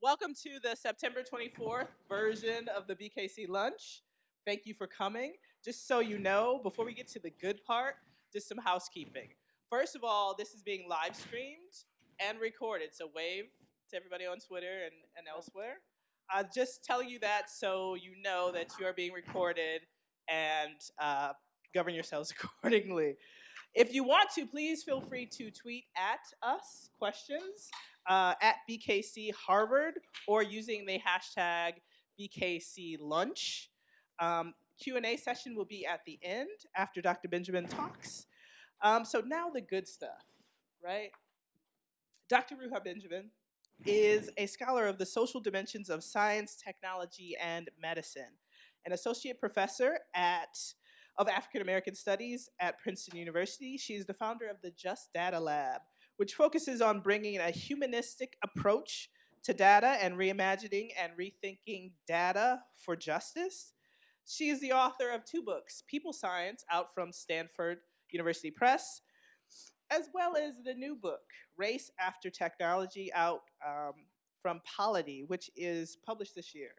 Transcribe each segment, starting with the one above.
welcome to the September 24th version of the BKC lunch. Thank you for coming. Just so you know, before we get to the good part, just some housekeeping. First of all, this is being live streamed and recorded, so wave to everybody on Twitter and, and elsewhere. Uh, just telling you that so you know that you are being recorded and uh, govern yourselves accordingly. If you want to, please feel free to tweet at us questions uh, at BKC Harvard or using the hashtag BKC Lunch. Um, Q&A session will be at the end after Dr. Benjamin talks. Um, so now the good stuff, right? Dr. Ruha Benjamin is a scholar of the social dimensions of science, technology, and medicine, an associate professor at of African American Studies at Princeton University. She is the founder of the Just Data Lab, which focuses on bringing a humanistic approach to data and reimagining and rethinking data for justice. She is the author of two books, People Science, out from Stanford University Press, as well as the new book, Race After Technology, out um, from Polity, which is published this year.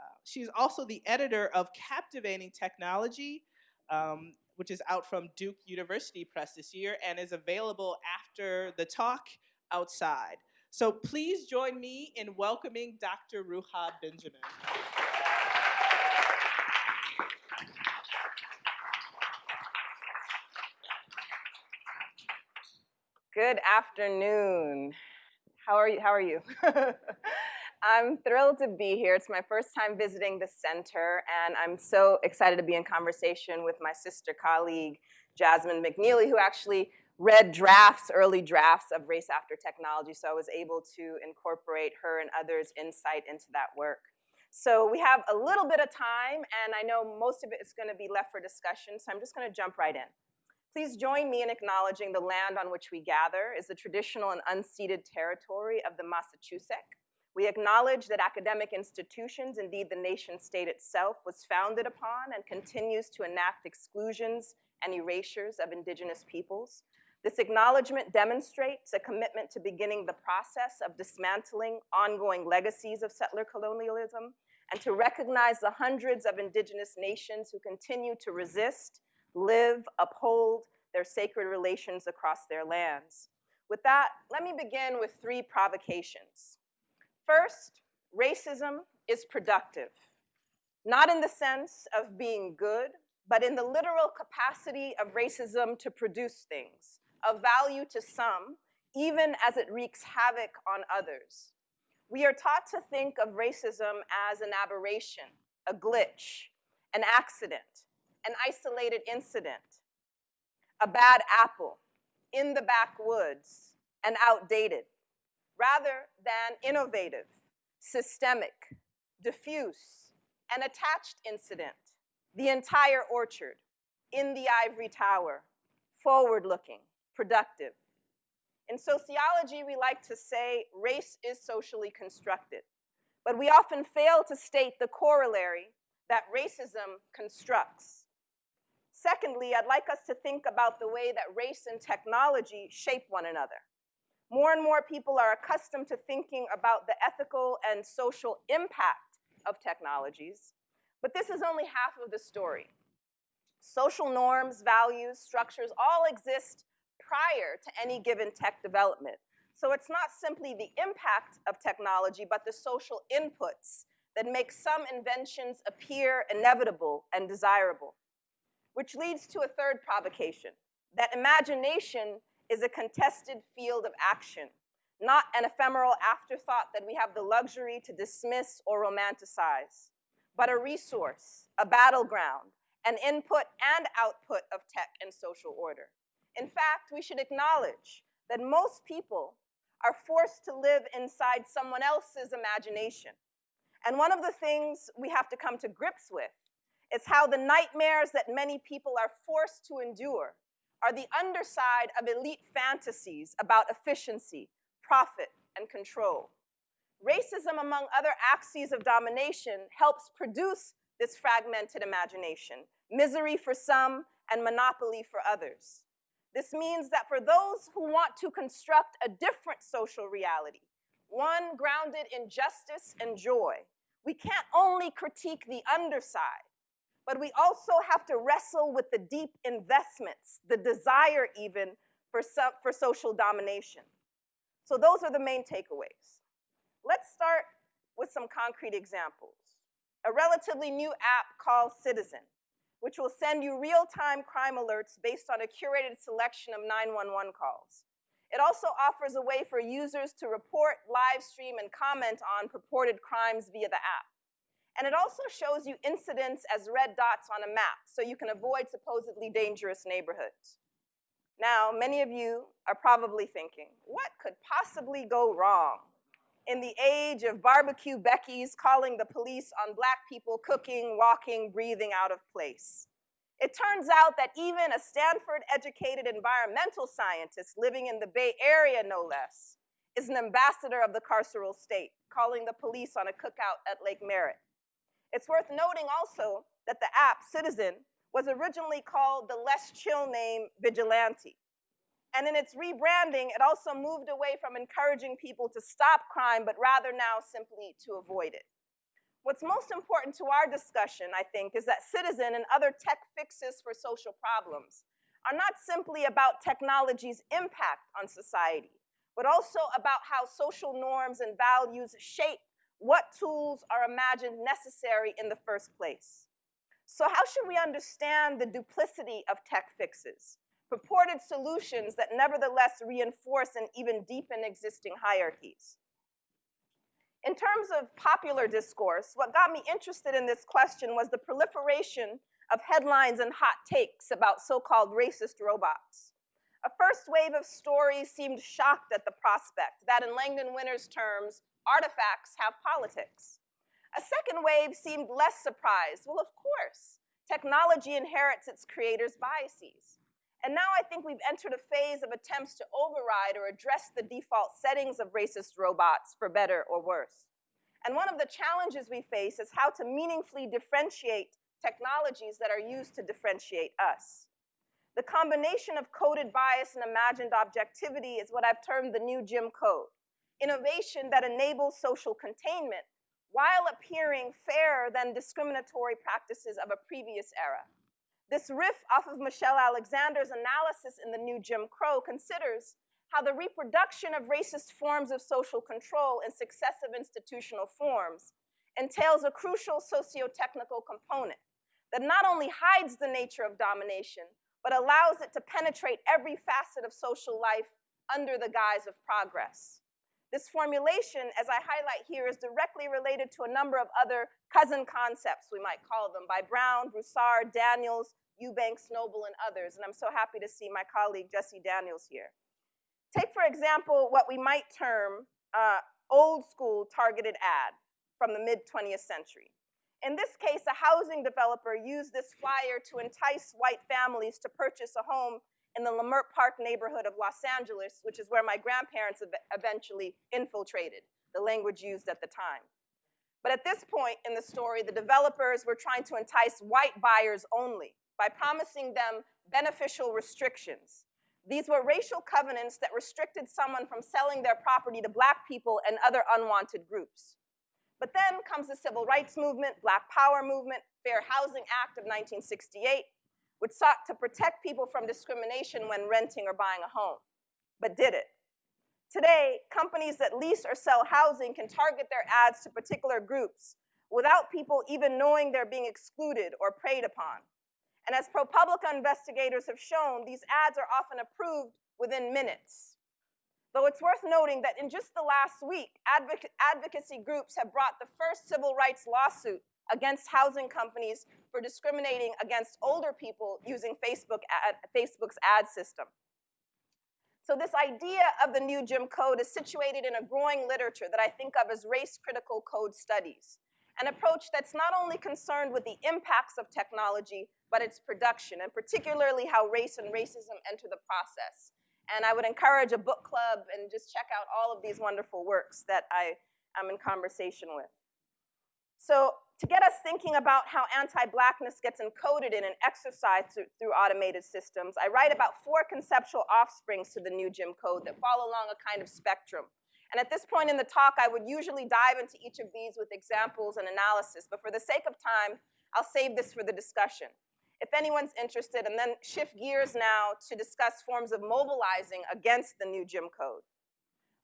Uh, she's also the editor of Captivating Technology, um, which is out from Duke University Press this year and is available after the talk outside. So please join me in welcoming Dr. Ruha Benjamin. Good afternoon. How are you? How are you? I'm thrilled to be here. It's my first time visiting the center, and I'm so excited to be in conversation with my sister colleague, Jasmine McNealy, who actually read drafts, early drafts of Race After Technology, so I was able to incorporate her and others' insight into that work. So we have a little bit of time, and I know most of it is going to be left for discussion, so I'm just going to jump right in. Please join me in acknowledging the land on which we gather is the traditional and unceded territory of the Massachusetts. We acknowledge that academic institutions, indeed the nation state itself, was founded upon and continues to enact exclusions and erasures of indigenous peoples. This acknowledgement demonstrates a commitment to beginning the process of dismantling ongoing legacies of settler colonialism and to recognize the hundreds of indigenous nations who continue to resist, live, uphold their sacred relations across their lands. With that, let me begin with three provocations. First, racism is productive, not in the sense of being good, but in the literal capacity of racism to produce things, of value to some, even as it wreaks havoc on others. We are taught to think of racism as an aberration, a glitch, an accident, an isolated incident, a bad apple, in the backwoods, and outdated rather than innovative, systemic, diffuse, and attached incident, the entire orchard, in the ivory tower, forward-looking, productive. In sociology, we like to say race is socially constructed, but we often fail to state the corollary that racism constructs. Secondly, I'd like us to think about the way that race and technology shape one another. More and more people are accustomed to thinking about the ethical and social impact of technologies, but this is only half of the story. Social norms, values, structures all exist prior to any given tech development. So it's not simply the impact of technology, but the social inputs that make some inventions appear inevitable and desirable. Which leads to a third provocation, that imagination is a contested field of action, not an ephemeral afterthought that we have the luxury to dismiss or romanticize, but a resource, a battleground, an input and output of tech and social order. In fact, we should acknowledge that most people are forced to live inside someone else's imagination. And one of the things we have to come to grips with is how the nightmares that many people are forced to endure are the underside of elite fantasies about efficiency, profit, and control. Racism, among other axes of domination, helps produce this fragmented imagination, misery for some and monopoly for others. This means that for those who want to construct a different social reality, one grounded in justice and joy. We can't only critique the underside, but we also have to wrestle with the deep investments, the desire even for, for social domination. So those are the main takeaways. Let's start with some concrete examples. A relatively new app called Citizen, which will send you real-time crime alerts based on a curated selection of 911 calls. It also offers a way for users to report, live stream, and comment on purported crimes via the app. And it also shows you incidents as red dots on a map, so you can avoid supposedly dangerous neighborhoods. Now, many of you are probably thinking, what could possibly go wrong? In the age of barbecue Becky's calling the police on black people cooking, walking, breathing out of place. It turns out that even a Stanford educated environmental scientist living in the Bay Area, no less, is an ambassador of the carceral state, calling the police on a cookout at Lake Merritt. It's worth noting also that the app, Citizen, was originally called the less chill name Vigilante. And in its rebranding, it also moved away from encouraging people to stop crime, but rather now simply to avoid it. What's most important to our discussion, I think, is that Citizen and other tech fixes for social problems are not simply about technology's impact on society, but also about how social norms and values shape what tools are imagined necessary in the first place. So how should we understand the duplicity of tech fixes, purported solutions that nevertheless reinforce and even deepen existing hierarchies? In terms of popular discourse, what got me interested in this question was the proliferation of headlines and hot takes about so-called racist robots. A first wave of stories seemed shocked at the prospect that in Langdon Winner's terms, artifacts have politics. A second wave seemed less surprised. Well, of course, technology inherits its creators' biases. And now I think we've entered a phase of attempts to override or address the default settings of racist robots for better or worse. And one of the challenges we face is how to meaningfully differentiate technologies that are used to differentiate us. The combination of coded bias and imagined objectivity is what I've termed the new Jim Code, innovation that enables social containment while appearing fairer than discriminatory practices of a previous era. This riff off of Michelle Alexander's analysis in the new Jim Crow considers how the reproduction of racist forms of social control in successive institutional forms entails a crucial socio-technical component that not only hides the nature of domination, but allows it to penetrate every facet of social life under the guise of progress. This formulation, as I highlight here, is directly related to a number of other cousin concepts, we might call them, by Brown, Broussard, Daniels, Eubanks, Noble, and others. And I'm so happy to see my colleague Jessie Daniels here. Take, for example, what we might term uh, old school targeted ad from the mid 20th century. In this case, a housing developer used this flyer to entice white families to purchase a home in the Leimert Park neighborhood of Los Angeles, which is where my grandparents eventually infiltrated, the language used at the time. But at this point in the story, the developers were trying to entice white buyers only by promising them beneficial restrictions. These were racial covenants that restricted someone from selling their property to black people and other unwanted groups. But then comes the civil rights movement, Black Power movement, Fair Housing Act of 1968, which sought to protect people from discrimination when renting or buying a home, but did it. Today, companies that lease or sell housing can target their ads to particular groups without people even knowing they're being excluded or preyed upon. And as ProPublica investigators have shown, these ads are often approved within minutes. Though it's worth noting that in just the last week, advoc advocacy groups have brought the first civil rights lawsuit against housing companies for discriminating against older people using Facebook ad, Facebook's ad system. So this idea of the new Jim Code is situated in a growing literature that I think of as race-critical code studies, an approach that's not only concerned with the impacts of technology, but its production, and particularly how race and racism enter the process. And I would encourage a book club and just check out all of these wonderful works that I am in conversation with. So to get us thinking about how anti-blackness gets encoded in and exercised through, through, automated systems, I write about four conceptual offsprings to the new Jim Code that follow along a kind of spectrum. And at this point in the talk, I would usually dive into each of these with examples and analysis, but for the sake of time, I'll save this for the discussion. If anyone's interested, and then shift gears now to discuss forms of mobilizing against the new Jim Code.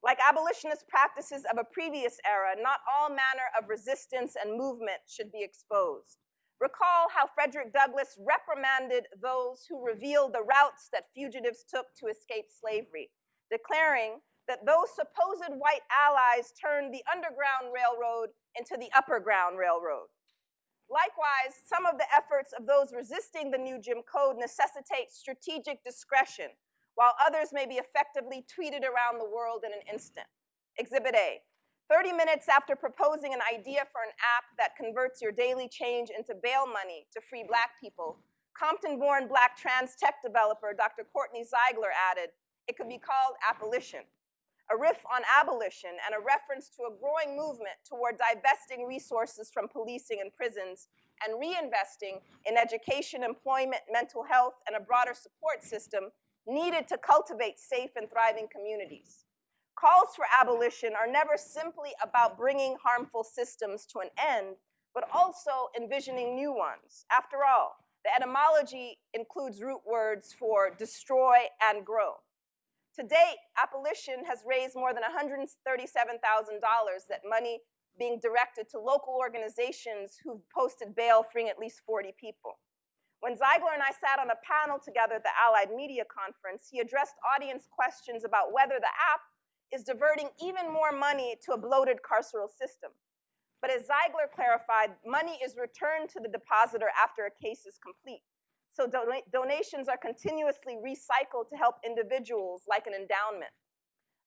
Like abolitionist practices of a previous era, not all manner of resistance and movement should be exposed. Recall how Frederick Douglass reprimanded those who revealed the routes that fugitives took to escape slavery, declaring that those supposed white allies turned the Underground Railroad into the Upper Ground Railroad. Likewise, some of the efforts of those resisting the new Jim Code necessitate strategic discretion, while others may be effectively tweeted around the world in an instant. Exhibit A. 30 minutes after proposing an idea for an app that converts your daily change into bail money to free black people, Compton-born black trans tech developer Dr. Kortney Ziegler added, it could be called Appolition, a riff on abolition, and a reference to a growing movement toward divesting resources from policing and prisons and reinvesting in education, employment, mental health, and a broader support system needed to cultivate safe and thriving communities. Calls for abolition are never simply about bringing harmful systems to an end, but also envisioning new ones. After all, the etymology includes root words for destroy and grow. To date, Appolition has raised more than $137,000 that money being directed to local organizations who've posted bail freeing at least 40 people. When Ziegler and I sat on a panel together at the Allied Media Conference, he addressed audience questions about whether the app is diverting even more money to a bloated carceral system. But as Ziegler clarified, money is returned to the depositor after a case is complete. So donations are continuously recycled to help individuals like an endowment.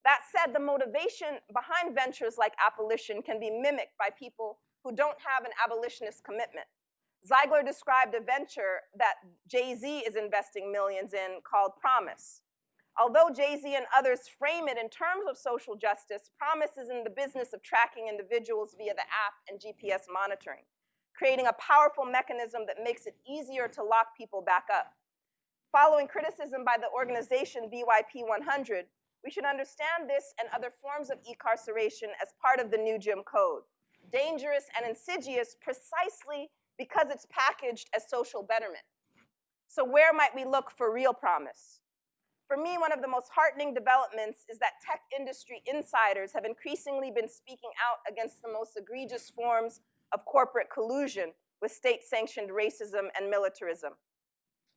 That said, the motivation behind ventures like Appolition can be mimicked by people who don't have an abolitionist commitment. Ziegler described a venture that Jay-Z is investing millions in called Promise. Although Jay-Z and others frame it in terms of social justice, Promise is in the business of tracking individuals via the app and GPS monitoring creating a powerful mechanism that makes it easier to lock people back up. Following criticism by the organization BYP 100, we should understand this and other forms of incarceration as part of the new Jim Code, dangerous and insidious precisely because it's packaged as social betterment. So where might we look for real promise? For me, one of the most heartening developments is that tech industry insiders have increasingly been speaking out against the most egregious forms of corporate collusion with state-sanctioned racism and militarism.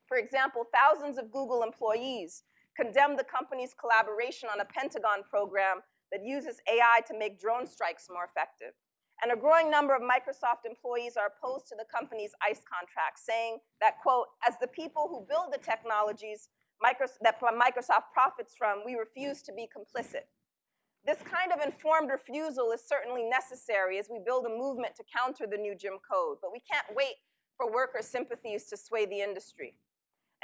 For example, thousands of Google employees condemned the company's collaboration on a Pentagon program that uses AI to make drone strikes more effective. And a growing number of Microsoft employees are opposed to the company's ICE contract, saying that, quote, as the people who build the technologies that Microsoft profits from, we refuse to be complicit. This kind of informed refusal is certainly necessary as we build a movement to counter the new Jim Code, but we can't wait for worker sympathies to sway the industry.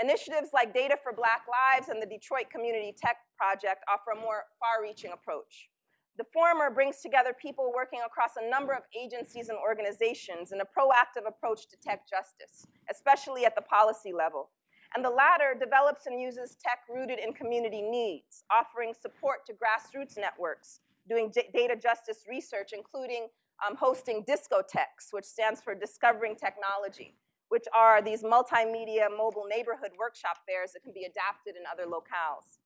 Initiatives like Data for Black Lives and the Detroit Community Tech Project offer a more far-reaching approach. The former brings together people working across a number of agencies and organizations in a proactive approach to tech justice, especially at the policy level, and the latter develops and uses tech rooted in community needs, offering support to grassroots networks, doing data justice research, including um, hosting DiscoTechs, which stands for Discovering Technology, which are these multimedia mobile neighborhood workshop fairs that can be adapted in other locales.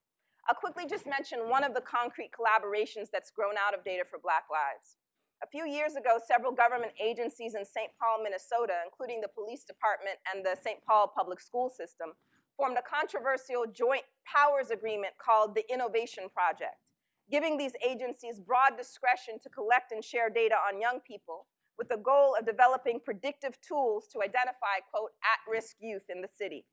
I'll quickly just mention one of the concrete collaborations that's grown out of Data for Black Lives. A few years ago, several government agencies in St. Paul, Minnesota, including the police department and the St. Paul public school system, formed a controversial joint powers agreement called the Innovation Project, giving these agencies broad discretion to collect and share data on young people with the goal of developing predictive tools to identify, quote, at-risk youth in the city.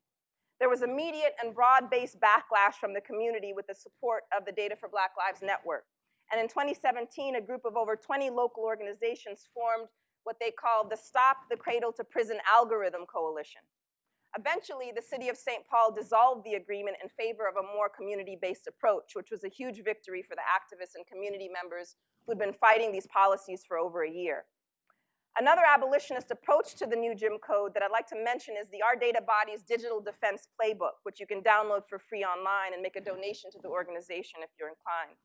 There was immediate and broad-based backlash from the community with the support of the Data for Black Lives Network. And in 2017, a group of over 20 local organizations formed what they called the Stop the Cradle to Prison Algorithm Coalition. Eventually, the city of St. Paul dissolved the agreement in favor of a more community-based approach, which was a huge victory for the activists and community members who'd been fighting these policies for over a year. Another abolitionist approach to the new Jim Code that I'd like to mention is the Our Data Bodies' Digital Defense Playbook, which you can download for free online and make a donation to the organization if you're inclined.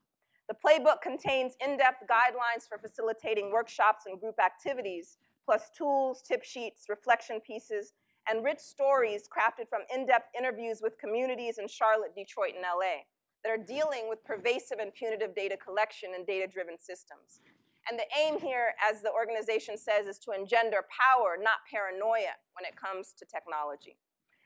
The playbook contains in-depth guidelines for facilitating workshops and group activities, plus tools, tip sheets, reflection pieces, and rich stories crafted from in-depth interviews with communities in Charlotte, Detroit, and LA that are dealing with pervasive and punitive data collection and data-driven systems. And the aim here, as the organization says, is to engender power, not paranoia, when it comes to technology.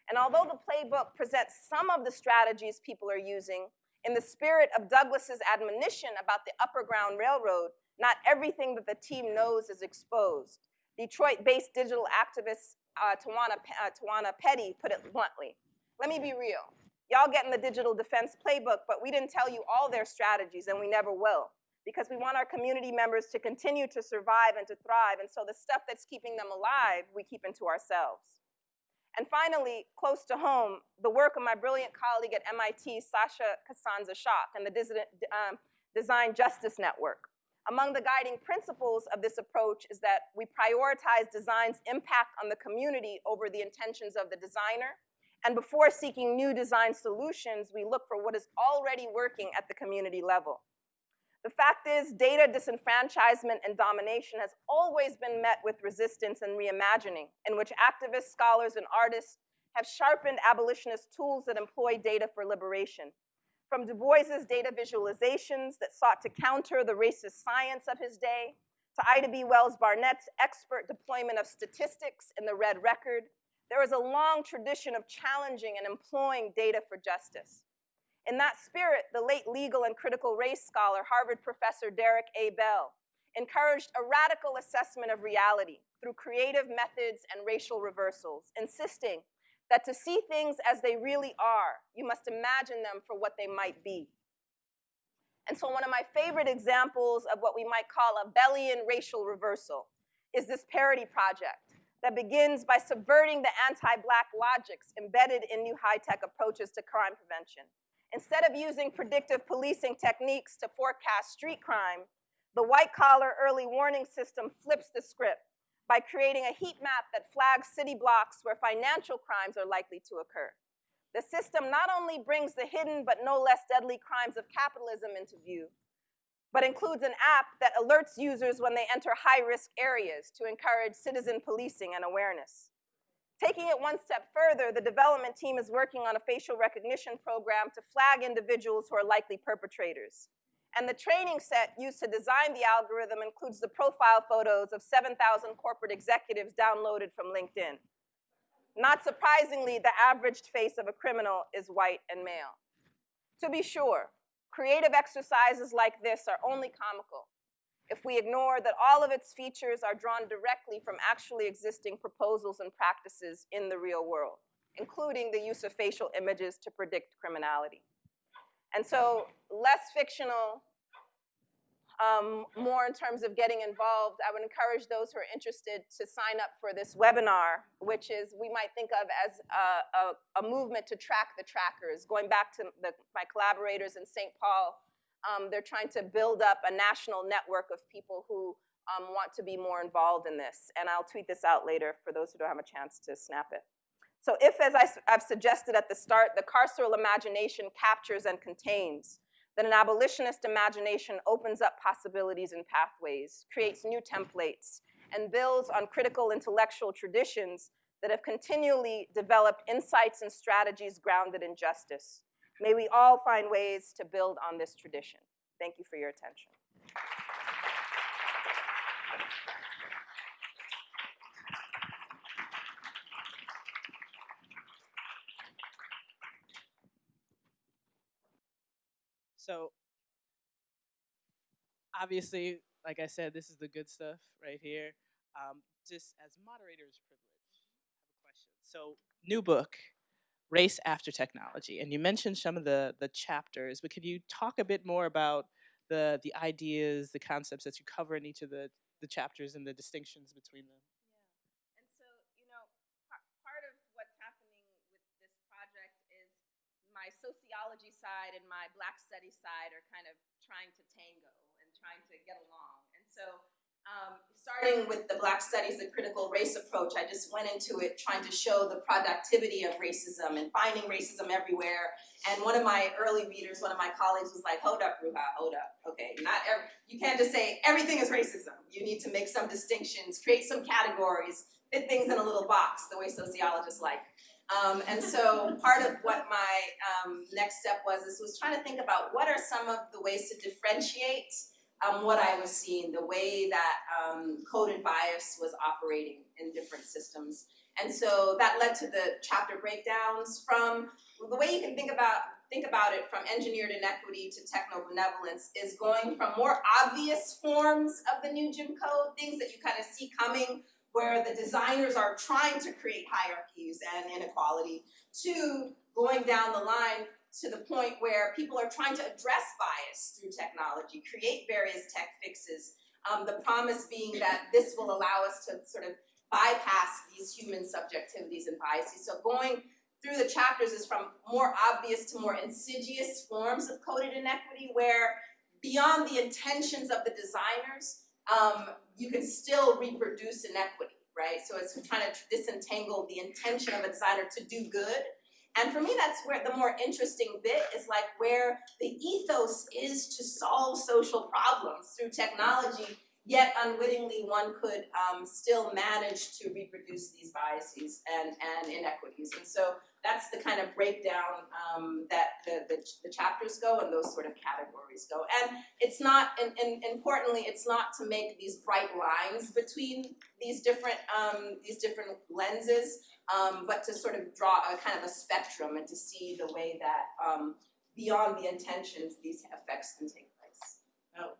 And although the playbook presents some of the strategies people are using, in the spirit of Douglass's admonition about the Upper Ground Railroad, not everything that the team knows is exposed. Detroit-based digital activist uh, Tawana, uh, Tawana Petty put it bluntly. Let me be real. Y'all get in the digital defense playbook, but we didn't tell you all their strategies, and we never will because we want our community members to continue to survive and to thrive. And so the stuff that's keeping them alive, we keep into ourselves. And finally, close to home, the work of my brilliant colleague at MIT, Sasha Costanza-Chock, and the um, Design Justice Network. Among the guiding principles of this approach is that we prioritize design's impact on the community over the intentions of the designer. And before seeking new design solutions, we look for what is already working at the community level. The fact is, data disenfranchisement and domination has always been met with resistance and reimagining, in which activists, scholars, and artists have sharpened abolitionist tools that employ data for liberation. From Du Bois's data visualizations that sought to counter the racist science of his day, to Ida B. Wells Barnett's expert deployment of statistics in the Red Record, there is a long tradition of challenging and employing data for justice. In that spirit, the late legal and critical race scholar, Harvard professor Derrick A. Bell, encouraged a radical assessment of reality through creative methods and racial reversals, insisting that to see things as they really are, you must imagine them for what they might be. And so one of my favorite examples of what we might call a Bellian racial reversal is this parody project that begins by subverting the anti-black logics embedded in new high-tech approaches to crime prevention Instead of using predictive policing techniques to forecast street crime, the white-collar early warning system flips the script by creating a heat map that flags city blocks where financial crimes are likely to occur. The system not only brings the hidden but no less deadly crimes of capitalism into view, but includes an app that alerts users when they enter high-risk areas to encourage citizen policing and awareness. Taking it one step further, the development team is working on a facial recognition program to flag individuals who are likely perpetrators. And the training set used to design the algorithm includes the profile photos of 7,000 corporate executives downloaded from LinkedIn. Not surprisingly, the averaged face of a criminal is white and male. To be sure, creative exercises like this are only comical if we ignore that all of its features are drawn directly from actually existing proposals and practices in the real world, including the use of facial images to predict criminality. And so less fictional, um, more in terms of getting involved, I would encourage those who are interested to sign up for this webinar, which is we might think of as a, a, a movement to track the trackers, going back to the, my collaborators in St. Paul um, they're trying to build up a national network of people who um, want to be more involved in this. And I'll tweet this out later for those who don't have a chance to snap it. So if, as I, have suggested at the start, the carceral imagination captures and contains, then an abolitionist imagination opens up possibilities and pathways, creates new templates, and builds on critical intellectual traditions that have continually developed insights and strategies grounded in justice. May we all find ways to build on this tradition. Thank you for your attention. So obviously, like I said, this is the good stuff right here. Um, just as moderator's privilege, I have a question. So new book, race after technology. And you mentioned some of the, the chapters, but could you talk a bit more about the, the ideas, the concepts that you cover in each of the, the chapters and the distinctions between them? Yeah. And so, you know, part of what's happening with this project is my sociology side and my black studies side are kind of trying to tango and trying to get along. And so, um, starting with the Black Studies, the critical race approach, I just went into it trying to show the productivity of racism and finding racism everywhere. And one of my early readers, one of my colleagues was like, hold up, Ruha, hold up. Okay, not every, you can't just say everything is racism. You need to make some distinctions, create some categories, fit things in a little box, the way sociologists like. Um, and so part of what my um, next step was is was trying to think about what are some of the ways to differentiate um, what I was seeing, the way that um, coded bias was operating in different systems. And so that led to the chapter breakdowns from the way you can think about think about it from engineered inequity to techno benevolence is going from more obvious forms of the new Jim Code, things that you kind of see coming where the designers are trying to create hierarchies and inequality, to going down the line to the point where people are trying to address bias through technology, create various tech fixes, um, the promise being that this will allow us to sort of bypass these human subjectivities and biases. So going through the chapters is from more obvious to more insidious forms of coded inequity where beyond the intentions of the designers, um, you can still reproduce inequity, right? So it's trying to disentangle the intention of a designer to do good and for me, that's where the more interesting bit is like where the ethos is to solve social problems through technology, yet unwittingly one could um, still manage to reproduce these biases and, and inequities. And so that's the kind of breakdown um, that the, the, the, chapters go and those sort of categories go. And it's not, and, and importantly, it's not to make these bright lines between these different, um, these different lenses, um, but to sort of draw a kind of a spectrum and to see the way that um, beyond the intentions these effects can take place. Now,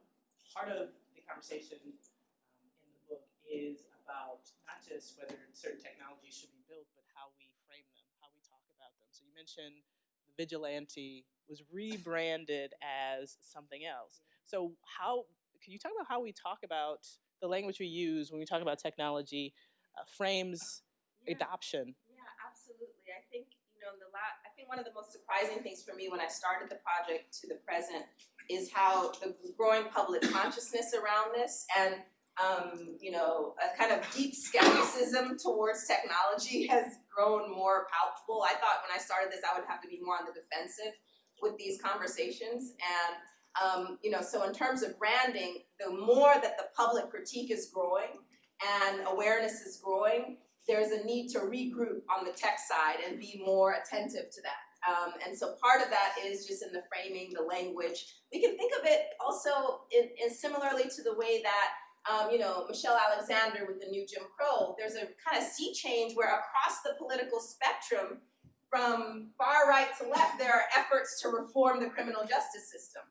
part of the conversation um, in the book is about not just whether certain technologies should be built, but how we frame them, how we talk about them. So you mentioned the vigilante was rebranded as something else. So how can you talk about how we talk about the language we use when we talk about technology uh, frames yeah. adoption. Yeah, absolutely. I think you know the la- I think one of the most surprising things for me when I started the project to the present is how the growing public consciousness around this and um, you know a kind of deep skepticism towards technology has grown more palpable. I thought when I started this I would have to be more on the defensive with these conversations and um, you know so in terms of branding the more that the public critique is growing and awareness is growing there's a need to regroup on the tech side and be more attentive to that. Um, and so part of that is just in the framing, the language. We can think of it also in, in similarly to the way that um, you know, Michelle Alexander with the new Jim Crow, there's a kind of sea change where across the political spectrum, from far right to left, there are efforts to reform the criminal justice system,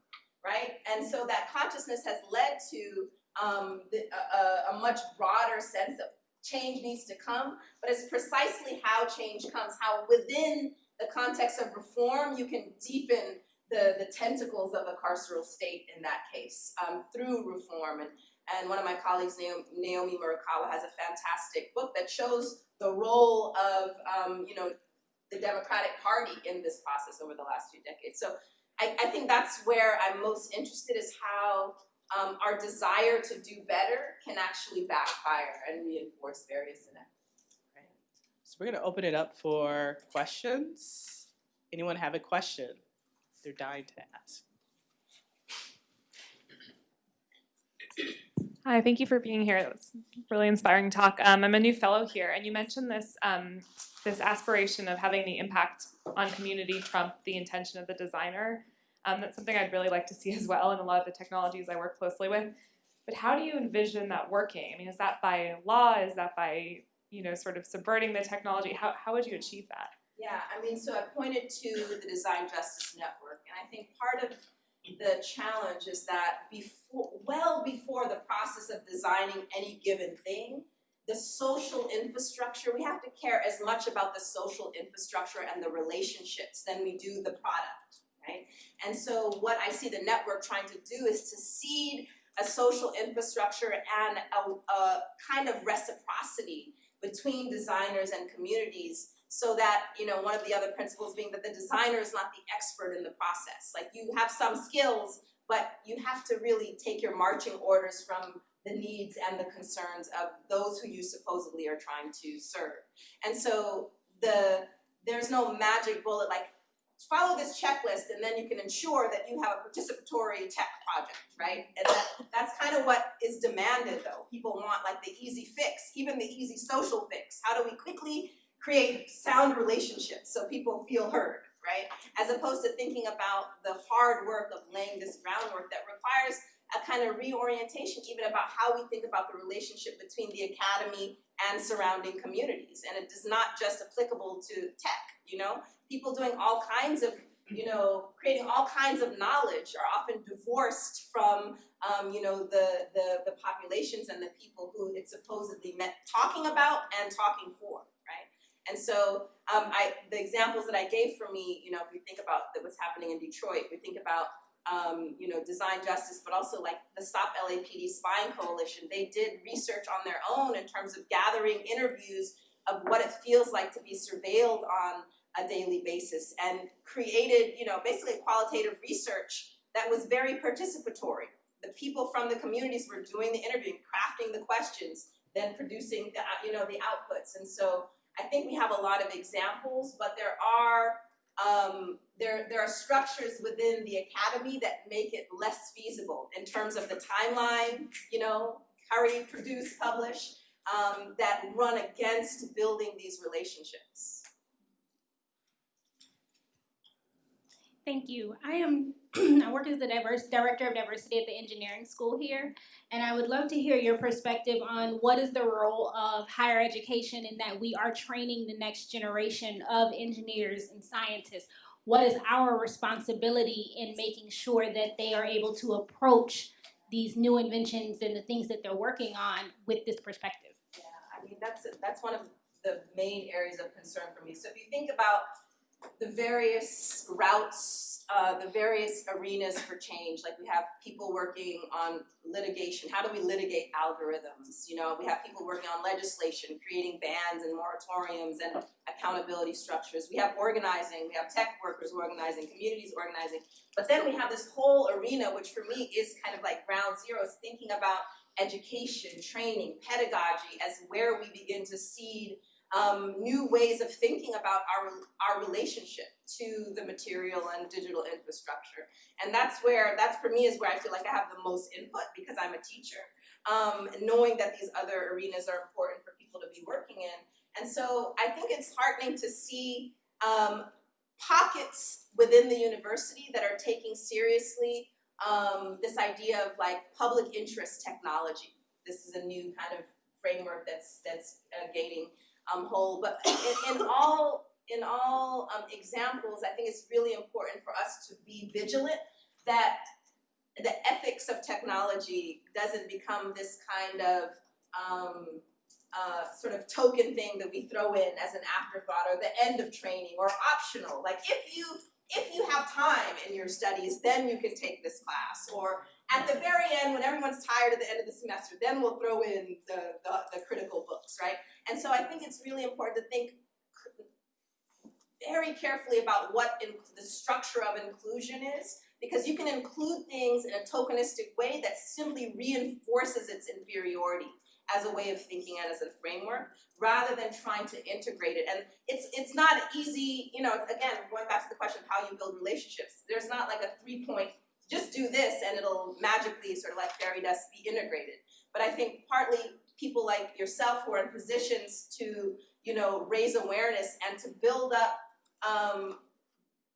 right? And so that consciousness has led to um, the, a, a much broader sense of change needs to come, but it's precisely how change comes, how within the context of reform you can deepen the, the tentacles of a carceral state in that case um, through reform. And, and one of my colleagues, Naomi, Naomi Murakawa, has a fantastic book that shows the role of, um, you know, the Democratic Party in this process over the last few decades. So I, I think that's where I'm most interested is how um, our desire to do better can actually backfire and reinforce various inequities. So we're going to open it up for questions. Anyone have a question they're dying to ask? Hi, thank you for being here. That was really inspiring talk. Um, I'm a new fellow here, and you mentioned this um, this aspiration of having the impact on community trump the intention of the designer. Um, that's something I'd really like to see as well in a lot of the technologies I work closely with. But how do you envision that working? I mean, is that by law? Is that by, you know, sort of subverting the technology? How, how would you achieve that? Yeah, I mean, so I pointed to the Design Justice Network, and I think part of the challenge is that before, well before the process of designing any given thing, the social infrastructure, we have to care as much about the social infrastructure and the relationships than we do the product right? And so what I see the network trying to do is to seed a social infrastructure and a, a kind of reciprocity between designers and communities so that, you know, one of the other principles being that the designer is not the expert in the process. Like you have some skills, but you have to really take your marching orders from the needs and the concerns of those who you supposedly are trying to serve. And so the there's no magic bullet like follow this checklist and then you can ensure that you have a participatory tech project, right? And that, that's kind of what is demanded though. People want like the easy fix, even the easy social fix. How do we quickly create sound relationships so people feel heard, right? As opposed to thinking about the hard work of laying this groundwork that requires a kind of reorientation even about how we think about the relationship between the academy and surrounding communities. And it is not just applicable to tech, you know? People doing all kinds of, you know, creating all kinds of knowledge are often divorced from, um, you know, the, the, the populations and the people who it's supposedly meant talking about and talking for, right? And so um, I, the examples that I gave for me, you know, if we think about what's happening in Detroit, we think about um, you know, design justice, but also like the Stop LAPD Spying Coalition. They did research on their own in terms of gathering interviews of what it feels like to be surveilled on a daily basis and created, you know, basically qualitative research that was very participatory. The people from the communities were doing the interviewing, crafting the questions, then producing the, you know, the outputs. And so I think we have a lot of examples, but there are um, there, there are structures within the academy that make it less feasible in terms of the timeline, you know, hurry, produce, publish, um, that run against building these relationships. Thank you. I am I work as the diverse director of diversity at the engineering school here, and I would love to hear your perspective on what is the role of higher education in that we are training the next generation of engineers and scientists. What is our responsibility in making sure that they are able to approach these new inventions and the things that they're working on with this perspective? Yeah, I mean that's that's one of the main areas of concern for me. So if you think about the various routes, uh, the various arenas for change. Like we have people working on litigation. How do we litigate algorithms? You know, we have people working on legislation, creating bans and moratoriums and accountability structures. We have organizing. We have tech workers organizing, communities organizing. But then we have this whole arena, which for me is kind of like ground zero, is thinking about education, training, pedagogy as where we begin to seed um, new ways of thinking about our, our relationship to the material and digital infrastructure. And that's where, that's for me is where I feel like I have the most input because I'm a teacher. Um, knowing that these other arenas are important for people to be working in. And so I think it's heartening to see um, pockets within the university that are taking seriously um, this idea of like public interest technology. This is a new kind of framework that's that's uh, gaining um, whole. But in, in all in all um, examples, I think it's really important for us to be vigilant that the ethics of technology doesn't become this kind of um, uh, sort of token thing that we throw in as an afterthought or the end of training or optional. Like if you if you have time in your studies, then you can take this class. Or at the very end, when everyone's tired at the end of the semester, then we'll throw in the, the, the critical books, right? And so I think it's really important to think very carefully about what the structure of inclusion is, because you can include things in a tokenistic way that simply reinforces its inferiority as a way of thinking and as a framework, rather than trying to integrate it. And it's it's not easy, you know, again, going back to the question of how you build relationships, there's not like a three-point, just do this and it'll magically sort of like fairy dust be integrated. But I think partly people like yourself who are in positions to, you know, raise awareness and to build up um,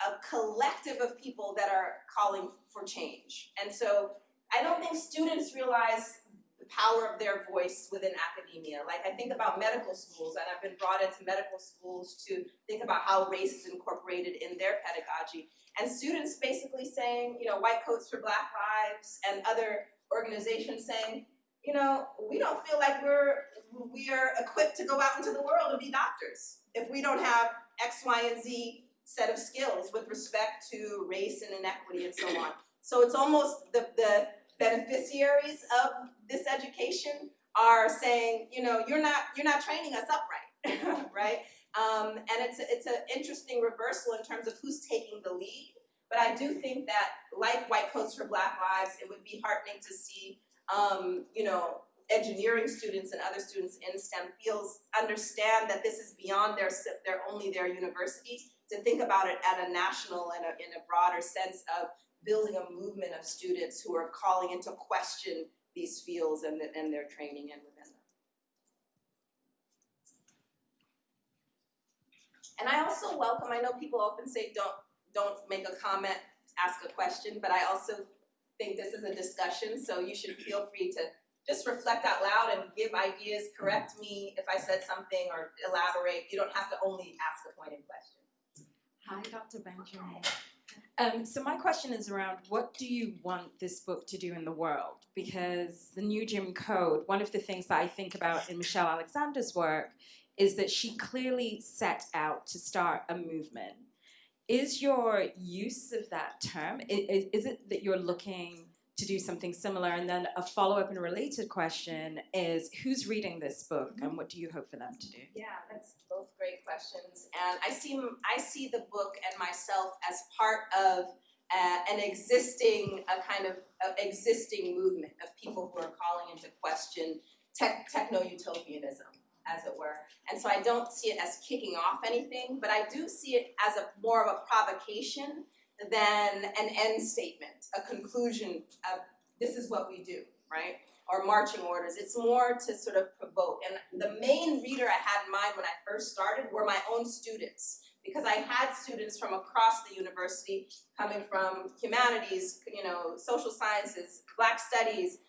a collective of people that are calling for change. And so I don't think students realize the power of their voice within academia. Like I think about medical schools, and I've been brought into medical schools to think about how race is incorporated in their pedagogy. And students basically saying, you know, white coats for black lives and other organizations saying, you know, we don't feel like we're we are equipped to go out into the world and be doctors if we don't have X, Y, and Z set of skills with respect to race and inequity and so on. So it's almost the, the beneficiaries of this education are saying, you know, you're not you're not training us up right, right? Um, and it's a, it's an interesting reversal in terms of who's taking the lead. But I do think that, like White Coats for Black Lives, it would be heartening to see um, you know, engineering students and other students in STEM fields understand that this is beyond their, their only their university, to think about it at a national and a, in a broader sense of building a movement of students who are calling into question these fields and, the, and their training and within them. And I also welcome, I know people often say don't, don't make a comment, ask a question, but I also think this is a discussion, so you should feel free to just reflect out loud and give ideas, correct me if I said something or elaborate. You don't have to only ask a pointed question. Hi, Dr. Benjamin. Um, so my question is around what do you want this book to do in the world? Because the new Jim Code, one of the things that I think about in Michelle Alexander's work is that she clearly set out to start a movement. Is your use of that term, i- i- is it that you're looking to do something similar? And then a follow-up and related question is who's reading this book and what do you hope for them to do? Yeah, that's both great questions. And I see I see the book and myself as part of uh, an existing a kind of, existing movement of people who are calling into question tech, techno-utopianism, as it were. And so I don't see it as kicking off anything, but I do see it as a more of a provocation than an end statement, a conclusion of this is what we do, right? Or marching orders. It's more to sort of provoke. And the main reader I had in mind when I first started were my own students. Because I had students from across the university coming from humanities, you know, social sciences, black studies,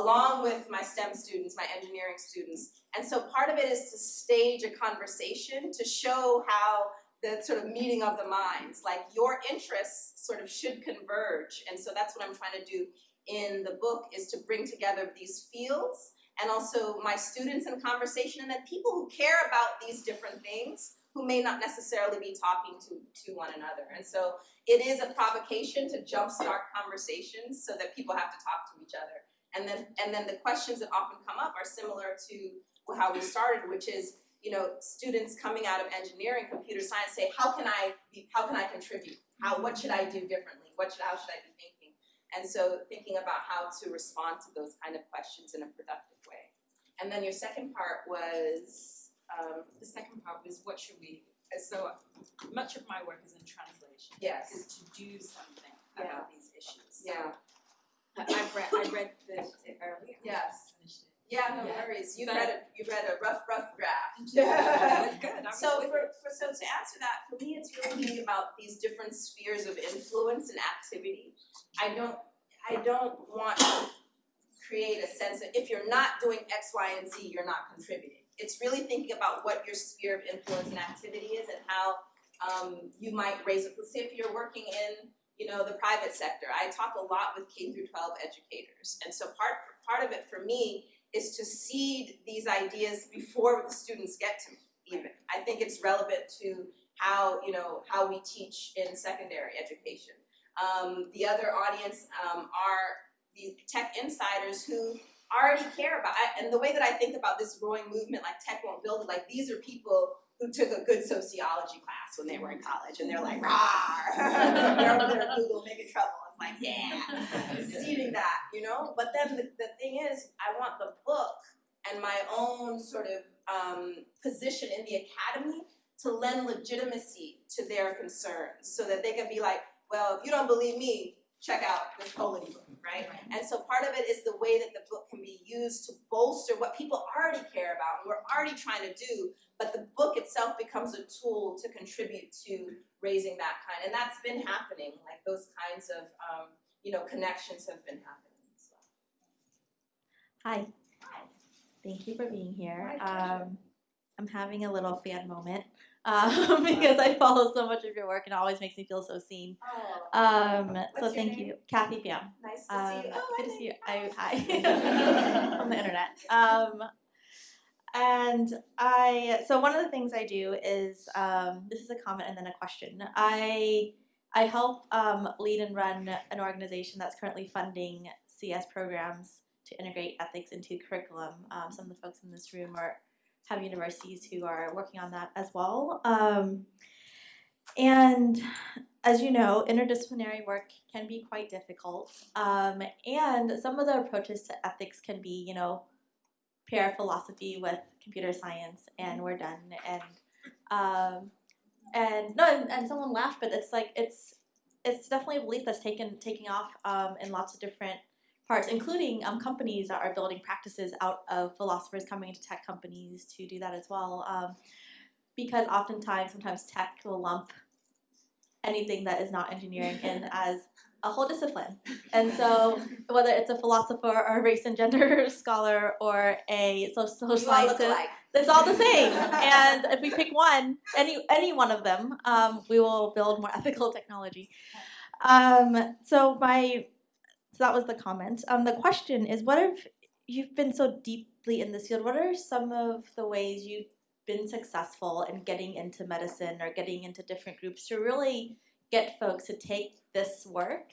along with my STEM students, my engineering students. And so part of it is to stage a conversation to show how the sort of meeting of the minds, like your interests sort of should converge. And so that's what I'm trying to do in the book is to bring together these fields and also my students in conversation and then people who care about these different things who may not necessarily be talking to, to one another. And so it is a provocation to jumpstart conversations so that people have to talk to each other. And then and then the questions that often come up are similar to how we started, which is you know, students coming out of engineering, computer science say, how can I be, how can I contribute? How, what should I do differently? What should, how should I be thinking? And so thinking about how to respond to those kind of questions in a productive way. And then your second part was, um, The second part was what should we, so much of my work is in translation. yes, Is to do something Yeah. about these issues. So yeah, I, I've read, I read the? Yes. Finished it. yeah, no Yeah. worries. You But- read a, you read a rough, rough draft. Was good. I was So with for, for so to answer that, for me, it's really about these different spheres of influence and activity. I don't I don't want to create a sense of if you're not doing X, Y, and Z, you're not contributing. It's really thinking about what your sphere of influence and activity is and how um, you might raise. Let's say if you're working in you know the private sector. I talk a lot with K through 12 educators, and so part part of it for me is to seed these ideas before the students get to me. Even I think it's relevant to how you know how we teach in secondary education. Um, the other audience um, are the tech insiders who already care about and the way that I think about this growing movement like tech won't build it like these are people who took a good sociology class when they were in college and they're like rah they're over there at Google making trouble. It's like yeah seeding that you know? But then the, the thing is I want the book and my own sort of um, position in the academy to lend legitimacy to their concerns so that they can be like well if you don't believe me check out this polity book right and so part of it is the way that the book can be used to bolster what people already care about and we're already trying to do but the book itself becomes a tool to contribute to raising that kind and that's been happening like those kinds of um, you know connections have been happening so. Hi. Hi. Thank you for being here. Um, I'm having a little fan moment um, because I follow so much of your work and it always makes me feel so seen. oh, Um, so thank name? you, Kathy Pham. nice to Um, see you oh, good I to see you. you. I, hi on the internet. Um, and I so one of the things I do is um, this is a comment and then a question. I I help um, lead and run an organization that's currently funding CS programs to integrate ethics into curriculum. Um, some of the folks in this room are have universities who are working on that as well. Um, and as you know, interdisciplinary work can be quite difficult, um, and some of the approaches to ethics can be, you know, pair philosophy with computer science, and we're done. And um, and no, and, and someone laughed, but it's like it's it's definitely a belief that's taken taking off um, in lots of different parts, including um, companies that are building practices out of philosophers coming into tech companies to do that as well. Um, because oftentimes, sometimes tech will lump anything that is not engineering in as a whole discipline. And so, whether it's a philosopher or a race and gender scholar or a social, social scientist, it's all the same. and if we pick one, any any one of them, um, we will build more ethical technology. Um, so my so that was the comment. Um, the question is, what if you've been so deeply in this field? What are some of the ways you've been successful in getting into medicine or getting into different groups to really get folks to take this work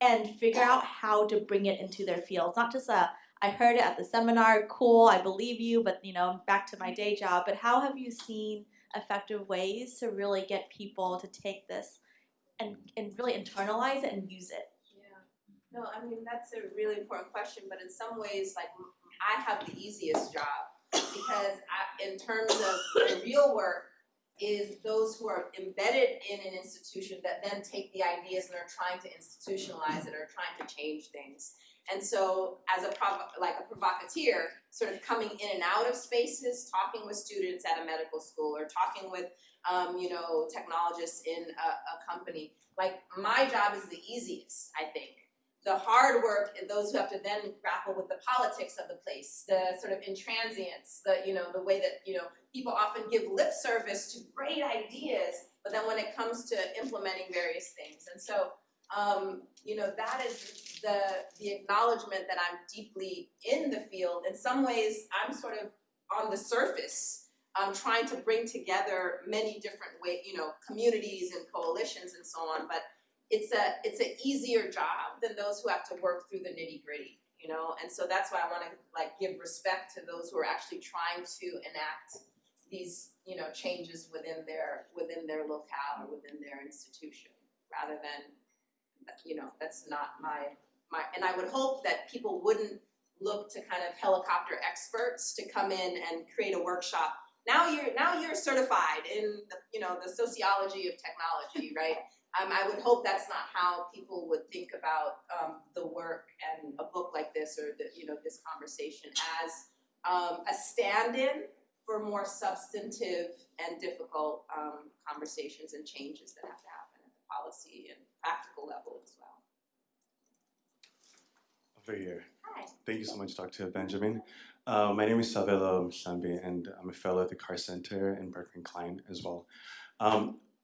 and figure out how to bring it into their fields. Not just a I heard it at the seminar, cool, I believe you, but you know, back to my day job. But how have you seen effective ways to really get people to take this and, and really internalize it and use it? No, I mean that's a really important question, but in some ways, like I have the easiest job because I, in terms of the real work, is those who are embedded in an institution that then take the ideas and are trying to institutionalize it or trying to change things. And so, as a like a provocateur, sort of coming in and out of spaces, talking with students at a medical school or talking with, um, you know, technologists in a, a company, like my job is the easiest, I think the hard work and those who have to then grapple with the politics of the place, the sort of intransience, the you know the way that you know people often give lip service to great ideas, but then when it comes to implementing various things, and so um, you know that is the the acknowledgement that I'm deeply in the field. In some ways, I'm sort of on the surface. um, trying to bring together many different way, you know, communities and coalitions and so on, but it's a it's an easier job than those who have to work through the nitty gritty, you know. And so that's why I want to like give respect to those who are actually trying to enact these you know changes within their within their locale or within their institution, rather than you know that's not my my. And I would hope that people wouldn't look to kind of helicopter experts to come in and create a workshop. Now you're now you're certified in the you know the sociology of technology, right? Um, I would hope that's not how people would think about um, the work and a book like this or the, you know this conversation as um, a stand-in for more substantive and difficult um, conversations and changes that have to happen at the policy and practical level as well. Over here. Hi. Thank you so much, Dr. Benjamin. Uh, my name is Sabelo Mhlambi, and I'm a fellow at the Carr Center in Berkman Klein as well.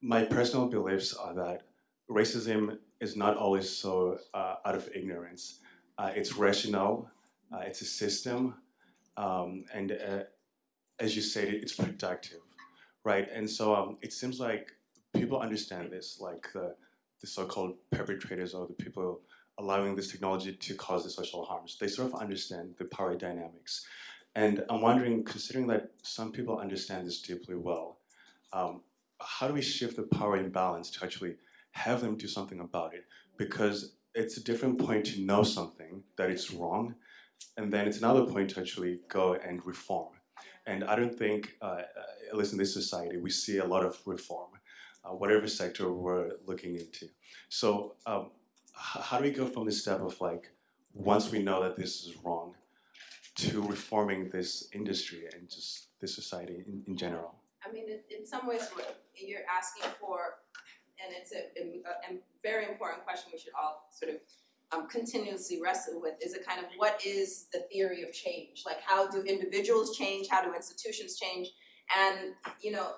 My personal beliefs are that racism is not always so uh, out of ignorance. Uh, it's rational, uh, it's a system, um, and uh, as you said, it's productive, right? And so um, it seems like people understand this, like the, the so-called perpetrators or the people allowing this technology to cause the social harms. They sort of understand the power dynamics. And I'm wondering, considering that some people understand this deeply well, um, how do we shift the power imbalance to actually have them do something about it? Because it's a different point to know something that it's wrong, and then it's another point to actually go and reform. And I don't think, uh, at least in this society, we see a lot of reform, uh, whatever sector we're looking into. So, um, how do we go from this step of like, once we know that this is wrong, to reforming this industry and just this society in, in general? I mean, in, some ways, what you're asking for, and it's a, a, a very important question we should all sort of um, continuously wrestle with, is a kind of what is the theory of change? Like, how do individuals change? How do institutions change? And, you know,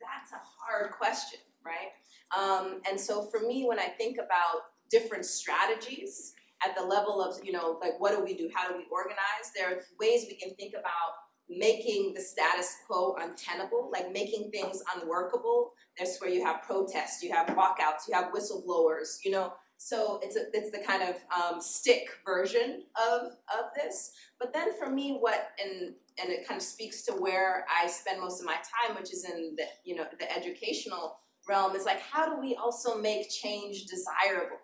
that's a hard question, right? Um, and so for me, when I think about different strategies at the level of, you know, like what do we do? How do we organize? There are ways we can think about making the status quo untenable, like making things unworkable. That's where you have protests, you have walkouts, you have whistleblowers, you know. So it's a, it's the kind of um, stick version of of this. But then for me, what and and it kind of speaks to where I spend most of my time, which is in the you know the educational realm is like, how do we also make change desirable,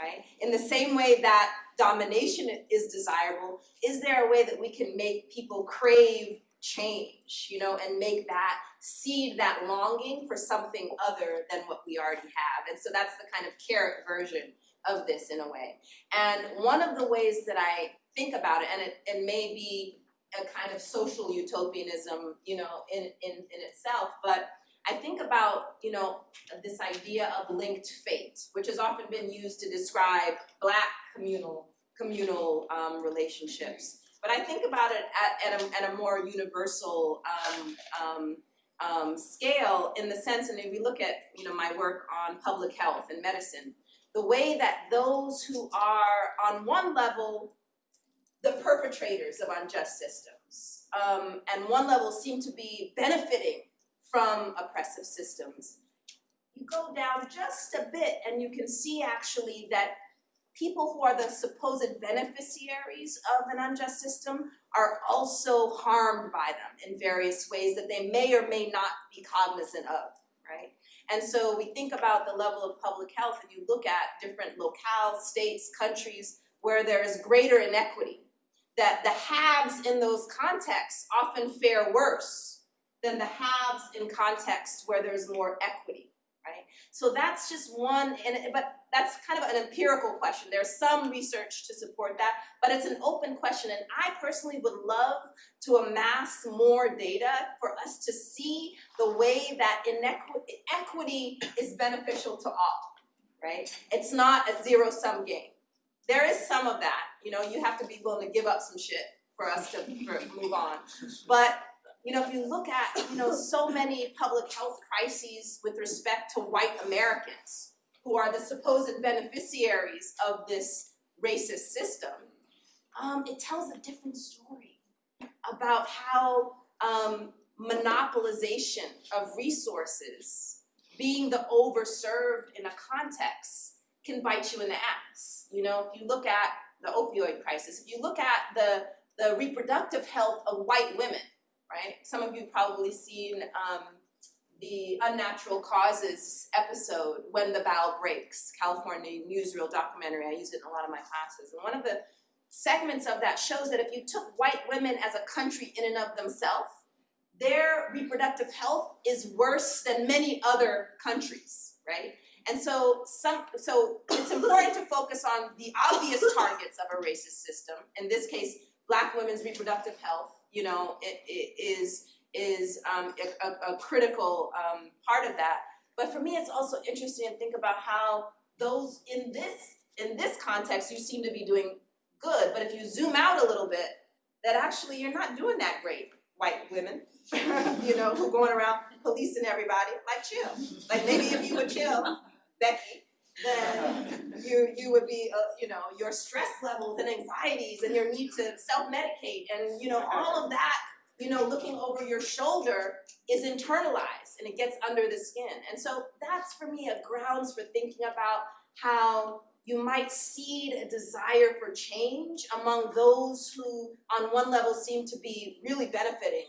right? In the same way that domination is desirable, is there a way that we can make people crave change, you know, and make that seed that longing for something other than what we already have? And so that's the kind of carrot version of this in a way. And one of the ways that I think about it, and it, it may be a kind of social utopianism, you know, in, in, in itself, but I think about, you know, this idea of linked fate, which has often been used to describe black communal communal um, relationships. But I think about it at, at, a, at a more universal um, um, um, scale in the sense, and if we look at, you know, my work on public health and medicine, the way that those who are on one level the perpetrators of unjust systems, um, and one level seem to be benefiting from oppressive systems. You go down just a bit and you can see actually that people who are the supposed beneficiaries of an unjust system are also harmed by them in various ways that they may or may not be cognizant of, right? And so we think about the level of public health and you look at different locales, states, countries where there is greater inequity, that the haves in those contexts often fare worse than the haves in context where there's more equity, right? So that's just one, and, but that's kind of an empirical question. There's some research to support that, but it's an open question. And I personally would love to amass more data for us to see the way that inequity equity is beneficial to all, right? It's not a zero sum game. There is some of that, you know, you have to be willing to give up some shit for us to for, move on. But you know, if you look at, you know, so many public health crises with respect to white Americans who are the supposed beneficiaries of this racist system, um, it tells a different story about how um, monopolization of resources, being the overserved in a context, can bite you in the ass. You know, if you look at the opioid crisis, if you look at the, the reproductive health of white women, right? Some of you probably seen um, the Unnatural Causes episode, When the Bough Breaks, California newsreel documentary. I use it in a lot of my classes. And one of the segments of that shows that if you took white women as a country in and of themselves, their reproductive health is worse than many other countries, right? And so, some, so it's important to focus on the obvious targets of a racist system. In this case, black women's reproductive health, you know, it, it is is um, a, a, critical um, part of that. But for me, it's also interesting to think about how those in this in this context you seem to be doing good. But if you zoom out a little bit, that actually you're not doing that great, white women, you know, who going around policing everybody. Like chill. Like maybe if you would chill, Becky, then you you would be uh, you know your stress levels and anxieties and your need to self medicate and you know all of that you know looking over your shoulder is internalized and it gets under the skin. And so that's for me a grounds for thinking about how you might seed a desire for change among those who on one level seem to be really benefiting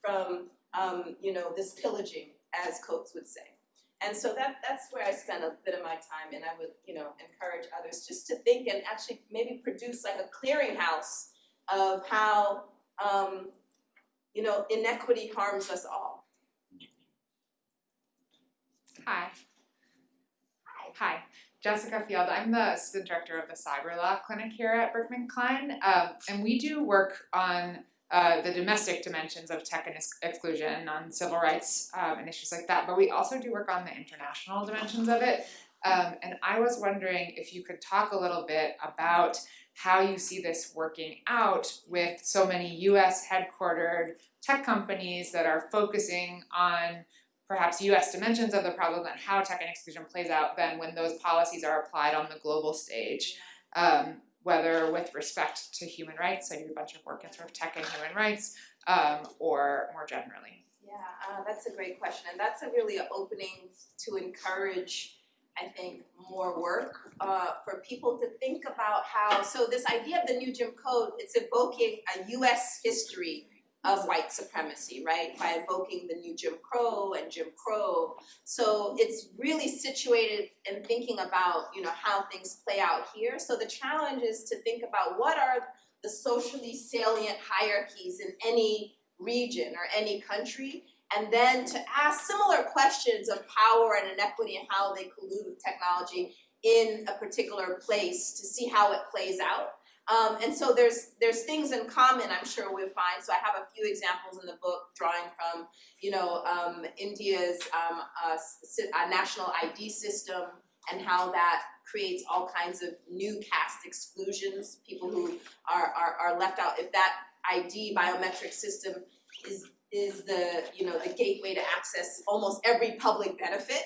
from um, you know this pillaging as Coates would say and so that that's where I spend a bit of my time, and I would you know encourage others just to think and actually maybe produce like a clearinghouse of how um, you know inequity harms us all. Hi. Hi. Hi. Jessica Field. I'm the assistant director of the cyber law clinic here at Berkman Klein, um, and we do work on uh, the domestic dimensions of tech and ex- exclusion on civil rights um, and issues like that, but we also do work on the international dimensions of it. Um, and I was wondering if you could talk a little bit about how you see this working out with so many US headquartered tech companies that are focusing on perhaps US dimensions of the problem and how tech and exclusion plays out then when those policies are applied on the global stage. Um, whether with respect to human rights, I do a bunch of work in sort of tech and human rights, um, or more generally. Yeah, uh, that's a great question, and that's a really an opening to encourage, I think, more work uh, for people to think about how. So this idea of the new Jim Code, it's evoking a U.S. history of white supremacy, right? By invoking the new Jim Crow and Jim Crow. So it's really situated in thinking about, you know, how things play out here. So the challenge is to think about what are the socially salient hierarchies in any region or any country, and then to ask similar questions of power and inequity and how they collude with technology in a particular place to see how it plays out. Um, and so there's there's things in common I'm sure we'll find. So I have a few examples in the book drawing from, you know, um, India's um, uh, uh, national ID system and how that creates all kinds of new caste exclusions, people who are, are, are left out. If that ID biometric system is is the you know the gateway to access almost every public benefit,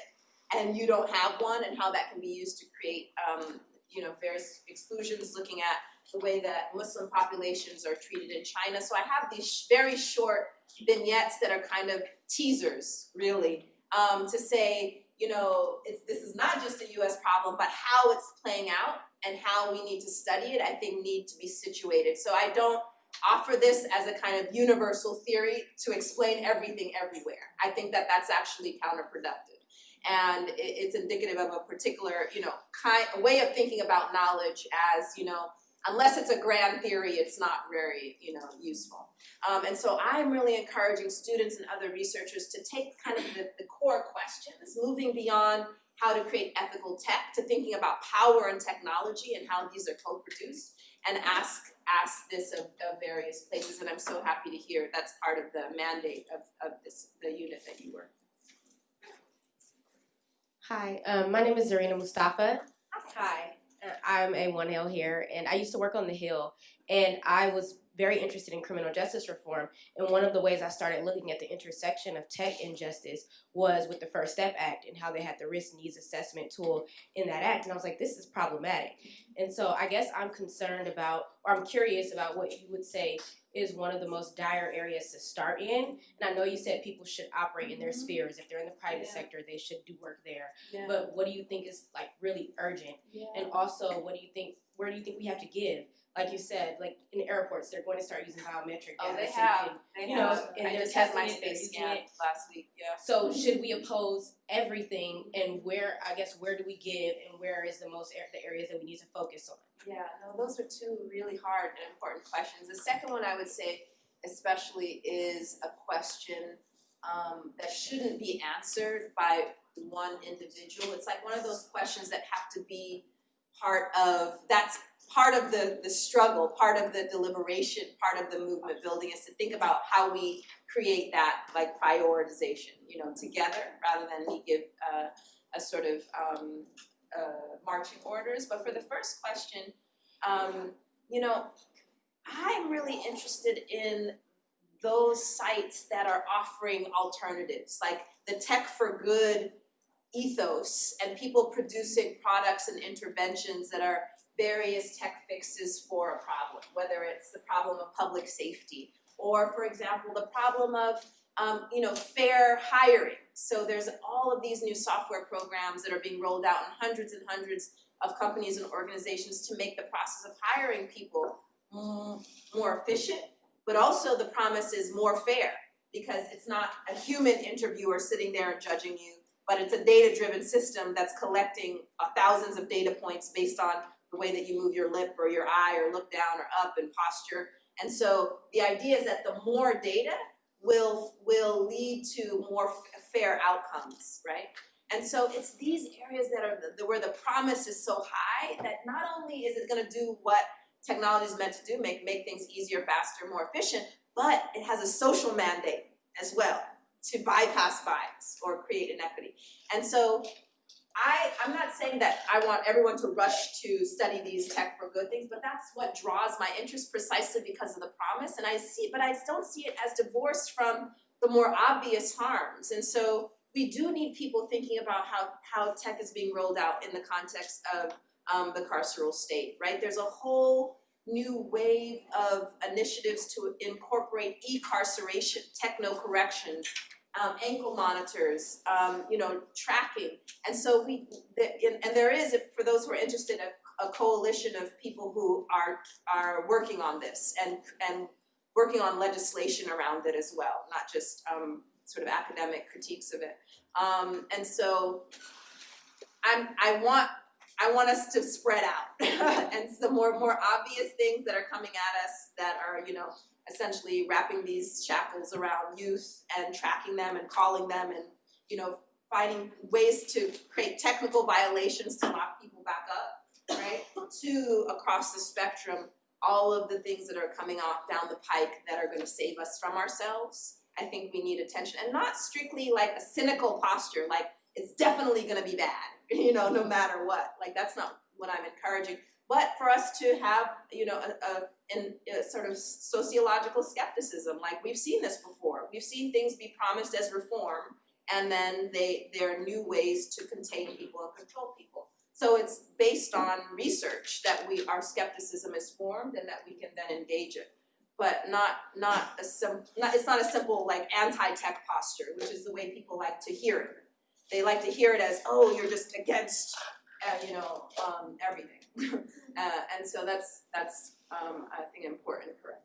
and you don't have one, and how that can be used to create um, you know various exclusions, looking at the way that Muslim populations are treated in China. So I have these very short vignettes that are kind of teasers, really, um, to say, you know, this is not just a US problem, but how it's playing out and how we need to study it, I think need to be situated. So I don't offer this as a kind of universal theory to explain everything everywhere. I think that that's actually counterproductive. And it, it's indicative of a particular, you know, kind, way of thinking about knowledge as, you know, unless it's a grand theory, it's not very, you know, useful. Um, and so I'm really encouraging students and other researchers to take kind of the, the core questions, moving beyond how to create ethical tech to thinking about power and technology and how these are co-produced and ask ask this of, of various places and I'm so happy to hear that's part of the mandate of, of this the unit that you work. Hi, um, my name is Zarina Mustafa. Hi. I'm a One Hill here, and I used to work on the Hill, and I was very interested in criminal justice reform. And one of the ways I started looking at the intersection of tech and justice was with the First Step Act and how they had the risk needs assessment tool in that act. And I was like, this is problematic. And so I guess I'm concerned about, or I'm curious about what you would say is one of the most dire areas to start in. And I know you said people should operate in their mm-hmm. spheres. If they're in the private yeah. sector, they should do work there. Yeah. But what do you think is like really urgent? Yeah. And also, what do you think? Where do you think we have to give? Like you said, like in airports, they're going to start using biometric. Oh, they have. And, they you have. know, and I just had my space scan last week. Yeah. So should we oppose everything? And where? I guess where do we give? And where is the most the areas that we need to focus on? Yeah, no, those are two really hard and important questions. The second one I would say, especially, is a question um, that shouldn't be answered by one individual. It's like one of those questions that have to be part of that's part of the, the struggle, part of the deliberation, part of the movement building is to think about how we create that like prioritization, you know, together rather than we give uh, a sort of um, uh, marching orders. But for the first question, um, you know, I'm really interested in those sites that are offering alternatives, like the tech for good ethos and people producing products and interventions that are various tech fixes for a problem, whether it's the problem of public safety or, for example, the problem of um, you know, fair hiring. So there's all of these new software programs that are being rolled out in hundreds and hundreds of companies and organizations to make the process of hiring people more efficient, but also the promise is more fair because it's not a human interviewer sitting there and judging you, but it's a data-driven system that's collecting uh, thousands of data points based on the way that you move your lip or your eye or look down or up and posture. And so the idea is that the more data will, will lead to more fair outcomes, right? And so it's these areas that are the, where the promise is so high that not only is it gonna do what technology is meant to do, make, make things easier, faster, more efficient, but it has a social mandate as well to bypass bias or create inequity. And so I, I'm not saying that I want everyone to rush to study these tech for good things, but that's what draws my interest precisely because of the promise. And I see, but I don't see it as divorced from the more obvious harms. And so we do need people thinking about how, how tech is being rolled out in the context of um, the carceral state, right? There's a whole new wave of initiatives to incorporate e-carceration, techno-corrections, um, ankle monitors, um, you know, tracking. And so we, the, and there is, for those who are interested, a, a coalition of people who are, are working on this and, and working on legislation around it as well, not just um, sort of academic critiques of it. Um, and so I'm, I want I want us to spread out and some more more obvious things that are coming at us that are you know essentially wrapping these shackles around youth and tracking them and calling them and you know finding ways to create technical violations to lock people back up right to across the spectrum all of the things that are coming off down the pike that are going to save us from ourselves. I think we need attention and not strictly like a cynical posture like it's definitely going to be bad you know no matter what. Like that's not what i'm encouraging but for us to have you know a, a, a sort of sociological skepticism like we've seen this before. We've seen things be promised as reform and then they there are new ways to contain people and control people. So it's based on research that we our skepticism is formed and that we can then engage it. But not not a sim, not, it's not a simple like anti-tech posture which is the way people like to hear it. They like to hear it as oh you're just against uh, you know um, everything uh, and so that's that's um, I think important corrective.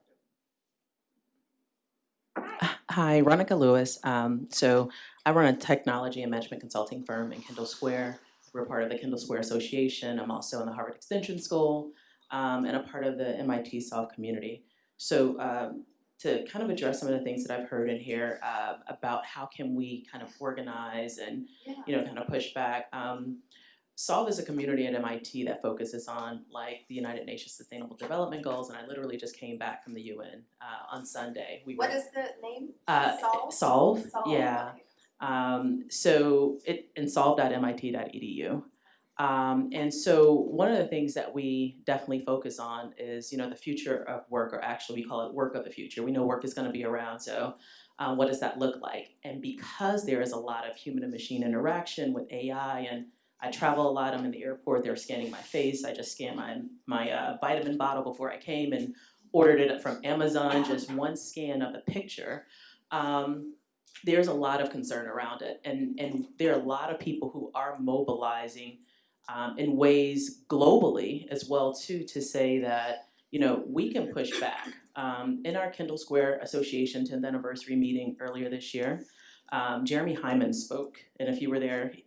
Hi, Ronica Lewis. Um, so I run a technology and management consulting firm in Kendall Square. We're part of the Kendall Square Association. I'm also in the Harvard Extension School um, and a part of the MIT Solve community. So um, to kind of address some of the things that I've heard in here uh, about how can we kind of organize and Yeah. you know kind of push back. Um, Solve is a community at MIT that focuses on like the United Nations Sustainable Development Goals, and I literally just came back from the UN uh, on Sunday. We What were, is the name? uh, Solve? Solve, Solve, yeah. Um, so it in solve.mit.edu. Um, and so one of the things that we definitely focus on is, you know, the future of work, or actually we call it work of the future. We know work is going to be around, so uh, what does that look like? And because there is a lot of human and machine interaction with AI, and I travel a lot. I'm in the airport. They're scanning my face. I just scanned my my uh, vitamin bottle before I came and ordered it from Amazon. Just one scan of the picture. Um, there's a lot of concern around it, and and there are a lot of people who are mobilizing um, in ways globally as well too to say that you know we can push back. Um, in our Kendall Square Association 10th anniversary meeting earlier this year, um, Jeremy Heimans spoke, and if you were there, he-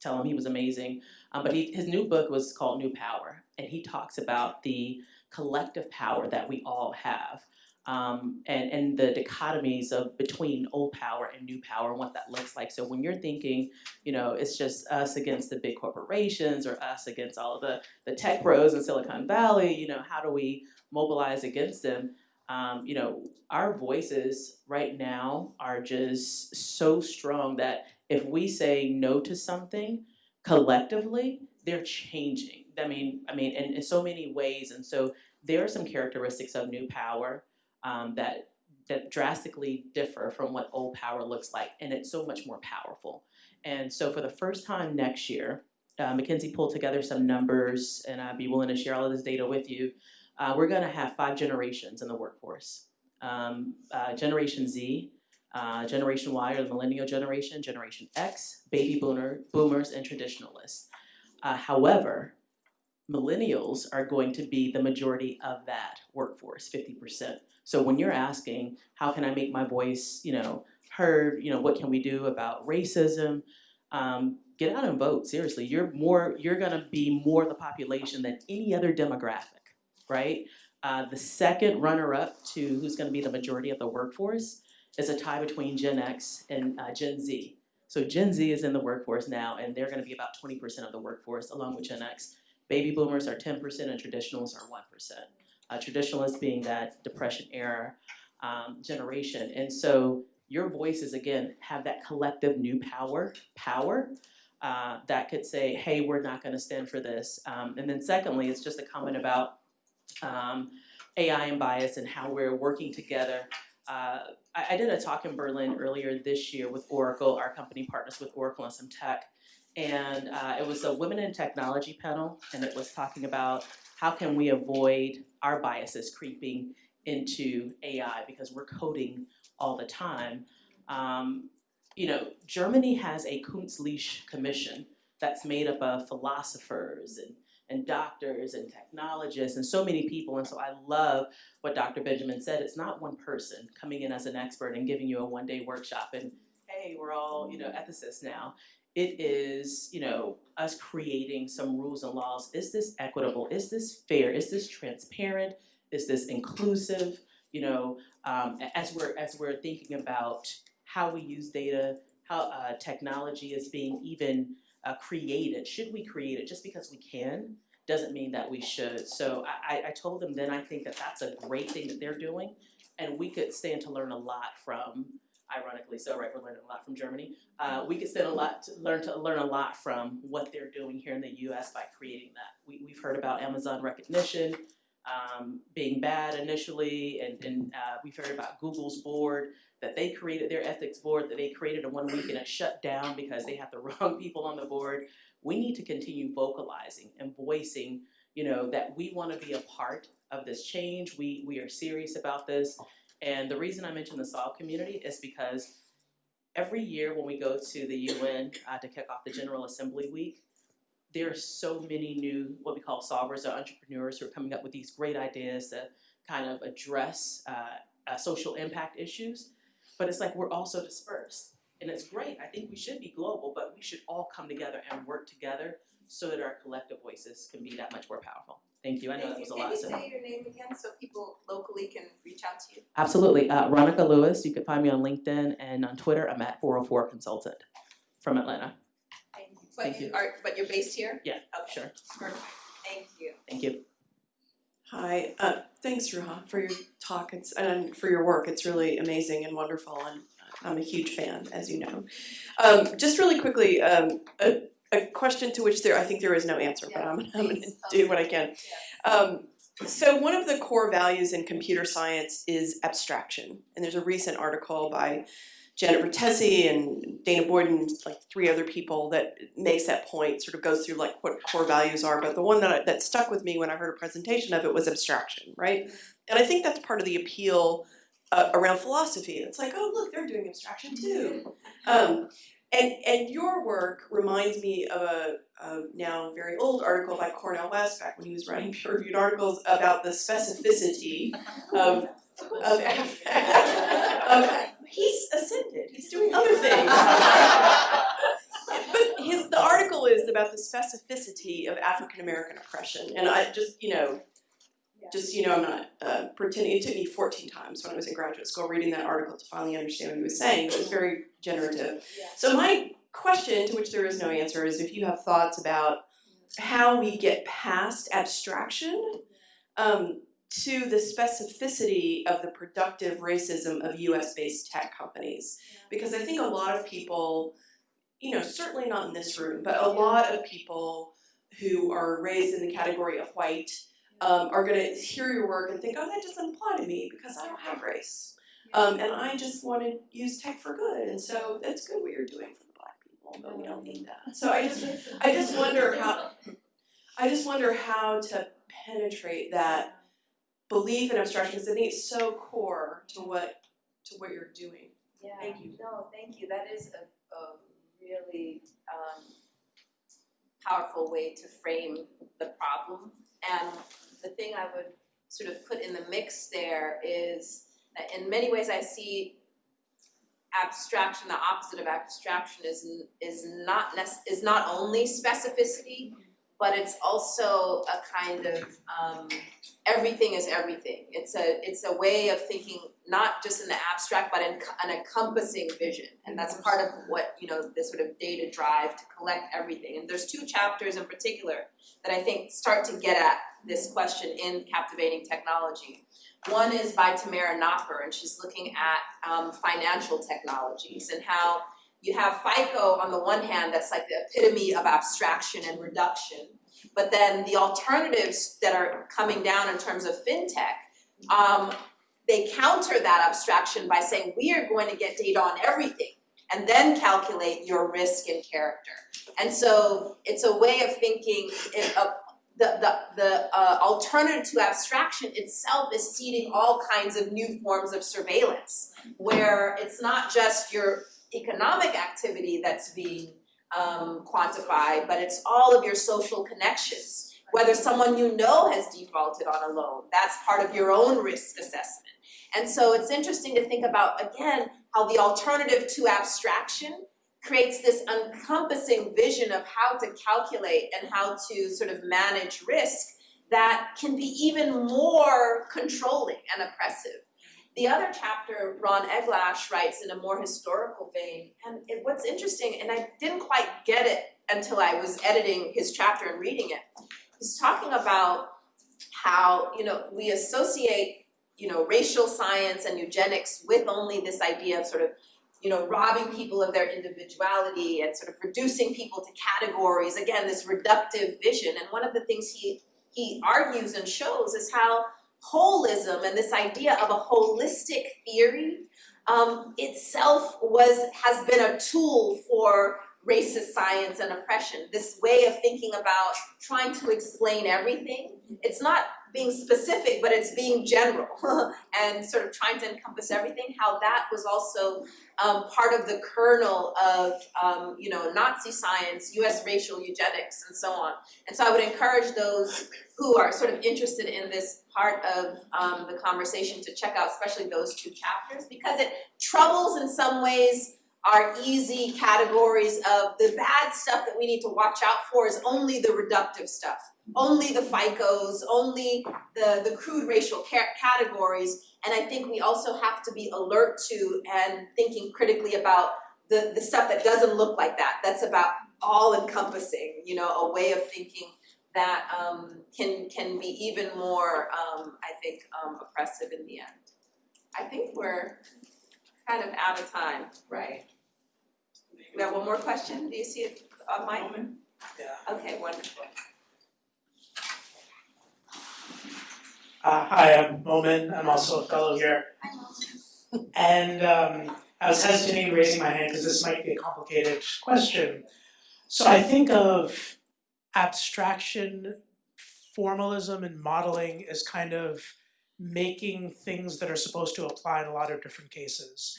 tell him he was amazing. Um, but he, his new book was called New Power, and he talks about the collective power that we all have um, and, and the dichotomies of between old power and new power and what that looks like. So when you're thinking, you know, it's just us against the big corporations or us against all of the, the tech bros in Silicon Valley, you know, how do we mobilize against them? Um, you know, our voices right now are just so strong that if we say no to something collectively, they're changing. I mean, I mean, in, in so many ways. And so there are some characteristics of new power um, that that drastically differ from what old power looks like, and it's so much more powerful. And so, for the first time next year, uh, McKinsey pulled together some numbers, and I'd be willing to share all of this data with you. Uh, we're going to have five generations in the workforce: um, uh, Generation Z, uh, Generation Y, or the Millennial generation, Generation X, Baby Boomer, Boomers, and Traditionalists. Uh, however, millennials are going to be the majority of that workforce, 50%. So when you're asking, how can I make my voice, you know, heard, you know, what can we do about racism? Um, get out and vote. Seriously, you're more, you're gonna be more of the population than any other demographic, right? Uh, the second runner-up to who's gonna be the majority of the workforce is a tie between Gen X and uh, Gen Z. So Gen Z is in the workforce now, and they're gonna be about 20% of the workforce, along with Gen X. Baby boomers are 10% and traditionalists are 1%. Uh, traditionalists being that depression era um, generation. And so your voices, again, have that collective new power, power uh, that could say, hey, we're not going to stand for this. Um, and then secondly, it's just a comment about um, AI and bias and how we're working together. Uh, I, I did a talk in Berlin earlier this year with Oracle. Our company partners with Oracle and some tech. And uh, it was a women in technology panel, and it was talking about how can we avoid our biases creeping into AI because we're coding all the time. Um, you know, Germany has a Kunstliche Commission that's made up of philosophers and and doctors and technologists and so many people. And so I love what Dr. Benjamin said. It's not one person coming in as an expert and giving you a one day workshop and hey, we're all, you know, ethicists now. It is, you know, us creating some rules and laws. Is this equitable? Is this fair? Is this transparent? Is this inclusive? You know, um, as we're as we're thinking about how we use data, how uh, technology is being even uh, created. Should we create it just because we can? Doesn't mean that we should. So I, I told them then I think that that's a great thing that they're doing, and we could stand to learn a lot from. Ironically, so right, we're learning a lot from Germany. Uh, we could stand a lot to learn to learn a lot from what they're doing here in the U.S. by creating that. We, we've heard about Amazon Rekognition um, being bad initially, and, and uh, we've heard about Google's board that they created their ethics board that they created in one week and it shut down because they had the wrong people on the board. We need to continue vocalizing and voicing, you know, that we want to be a part of this change. We we are serious about this. And the reason I mention the SOLVE community is because every year when we go to the UN uh, to kick off the General Assembly Week, there are so many new what we call solvers or entrepreneurs who are coming up with these great ideas to kind of address uh, uh, social impact issues but it's like we're also dispersed. And it's great. I think we should be global, but we should all come together and work together so that our collective voices can be that much more powerful. Thank you. I know that was a lot. Can you say your name again so people locally can reach out to you? Absolutely. Uh, Ronica Lewis. You can find me on LinkedIn and on Twitter. I'm at 404 Consultant from Atlanta. Thank you. But you. Are, but you're based here? Yeah, Okay. sure. Perfect. Thank you. Thank you. Hi, uh, thanks Ruha for your talk it's, and for your work. It's really amazing and wonderful, and I'm a huge fan, as you know. Um, just really quickly, um, a, a question to which there I think there is no answer, but I'm, I'm going to do what I can. Um, so one of the core values in computer science is abstraction, and there's a recent article by Janet Vertesi and Dana Boyden, like three other people that makes that point, sort of goes through like what core values are. But the one that, that stuck with me when I heard a presentation of it was abstraction, right? And I think that's part of the appeal uh, around philosophy. It's like, oh look, they're doing abstraction too. Um, and and your work reminds me of a, a now very old article by Cornel West back when he was writing peer-reviewed articles about the specificity of of, of he's ascended. He's doing other things. but his the article is about the specificity of African American oppression, and I just you know, just you know, I'm not uh, pretending. It took me 14 times when I was in graduate school reading that article to finally understand what he was saying. But it was very generative. So my question, to which there is no answer, is if you have thoughts about how we get past abstraction. Um, to the specificity of the productive racism of US based tech companies. Because I think a lot of people, you know, certainly not in this room, but a lot of people who are raised in the category of white um, are going to hear your work and think, oh, that doesn't apply to me because I don't have race. Um, and I just want to use tech for good. And so that's good what you're doing for the black people, but we don't need that. So I just, I just wonder how, I just wonder how to penetrate that belief in abstraction because I think it's so core to what to what you're doing. Yeah. Thank you. No, thank you. That is a, a really um, powerful way to frame the problem. And the thing I would sort of put in the mix there is that in many ways I see abstraction, the opposite of abstraction is is not is not only specificity, but it's also a kind of um, everything is everything. It's a it's a way of thinking not just in the abstract, but in an encompassing vision, and that's part of what you know this sort of data drive to collect everything. And there's two chapters in particular that I think start to get at this question in captivating technology. One is by Tamara Nopper, and she's looking at um, financial technologies and how you have FICO on the one hand that's like the epitome of abstraction and reduction, but then the alternatives that are coming down in terms of fintech, um, they counter that abstraction by saying we are going to get data on everything and then calculate your risk and character. And so it's a way of thinking in a, the, the, the uh, alternative to abstraction itself is seeding all kinds of new forms of surveillance, where it's not just your economic activity that's being um, quantified, but it's all of your social connections. Whether someone you know has defaulted on a loan, that's part of your own risk assessment. And so it's interesting to think about, again, how the alternative to abstraction creates this encompassing vision of how to calculate and how to sort of manage risk that can be even more controlling and oppressive. The other chapter, Ron Eglash writes in a more historical vein, and it, what's interesting, and I didn't quite get it until I was editing his chapter and reading it, he's talking about how, you know, we associate, you know, racial science and eugenics with only this idea of sort of you know, robbing people of their individuality and sort of reducing people to categories, again, this reductive vision. And one of the things he, he argues and shows is how holism and this idea of a holistic theory um, itself was has been a tool for racist science and oppression. This way of thinking about trying to explain everything. It's not being specific, but it's being general and sort of trying to encompass everything. How that was also um, part of the kernel of um, you know Nazi science, U.S. racial eugenics, and so on. And so I would encourage those who are sort of interested in this part of um, the conversation to check out, especially those two chapters, because it troubles in some ways our easy categories of the bad stuff that we need to watch out for is only the reductive stuff, only the FICOs, only the, the crude racial categories. And I think we also have to be alert to and thinking critically about the, the stuff that doesn't look like that, that's about all encompassing, you know, a way of thinking that um, can, can be even more, um, I think, um, oppressive in the end. I think we're kind of out of time, right? We have one more question, do you see it on mic? Yeah. Okay, wonderful. Uh, hi, I'm Momin. I'm also a fellow here. And um, I was hesitating raising my hand because this might be a complicated question. So I think of abstraction, formalism, and modeling as kind of making things that are supposed to apply in a lot of different cases.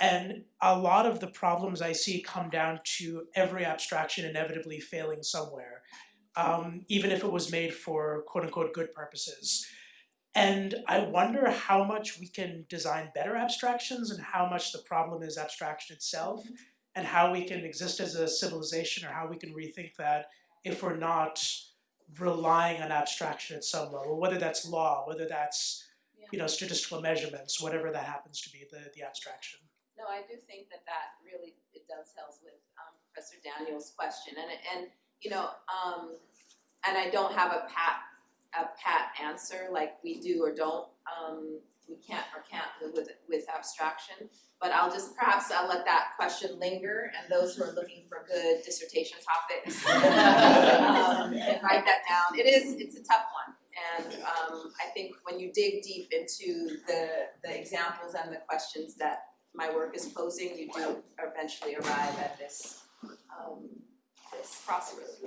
And a lot of the problems I see come down to every abstraction inevitably failing somewhere, um, even if it was made for quote unquote good purposes. And I wonder how much we can design better abstractions and how much the problem is abstraction itself, and how we can exist as a civilization or how we can rethink that if we're not relying on abstraction at some level, whether that's law, whether that's you know statistical measurements, whatever that happens to be, the, the abstraction. No, I do think that that really, it dovetails with um, Professor Daniels' question, and, and, you know, um, and I don't have a pat, a pat answer like we do or don't, um, we can't or can't live with, with abstraction, but I'll just, perhaps I'll let that question linger, and those who are looking for good dissertation topics, um, can write that down. It is, it's a tough one, and, um, I think when you dig deep into the, the examples and the questions that my work is posing, you do eventually arrive at this, um, this crossroads.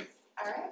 All right?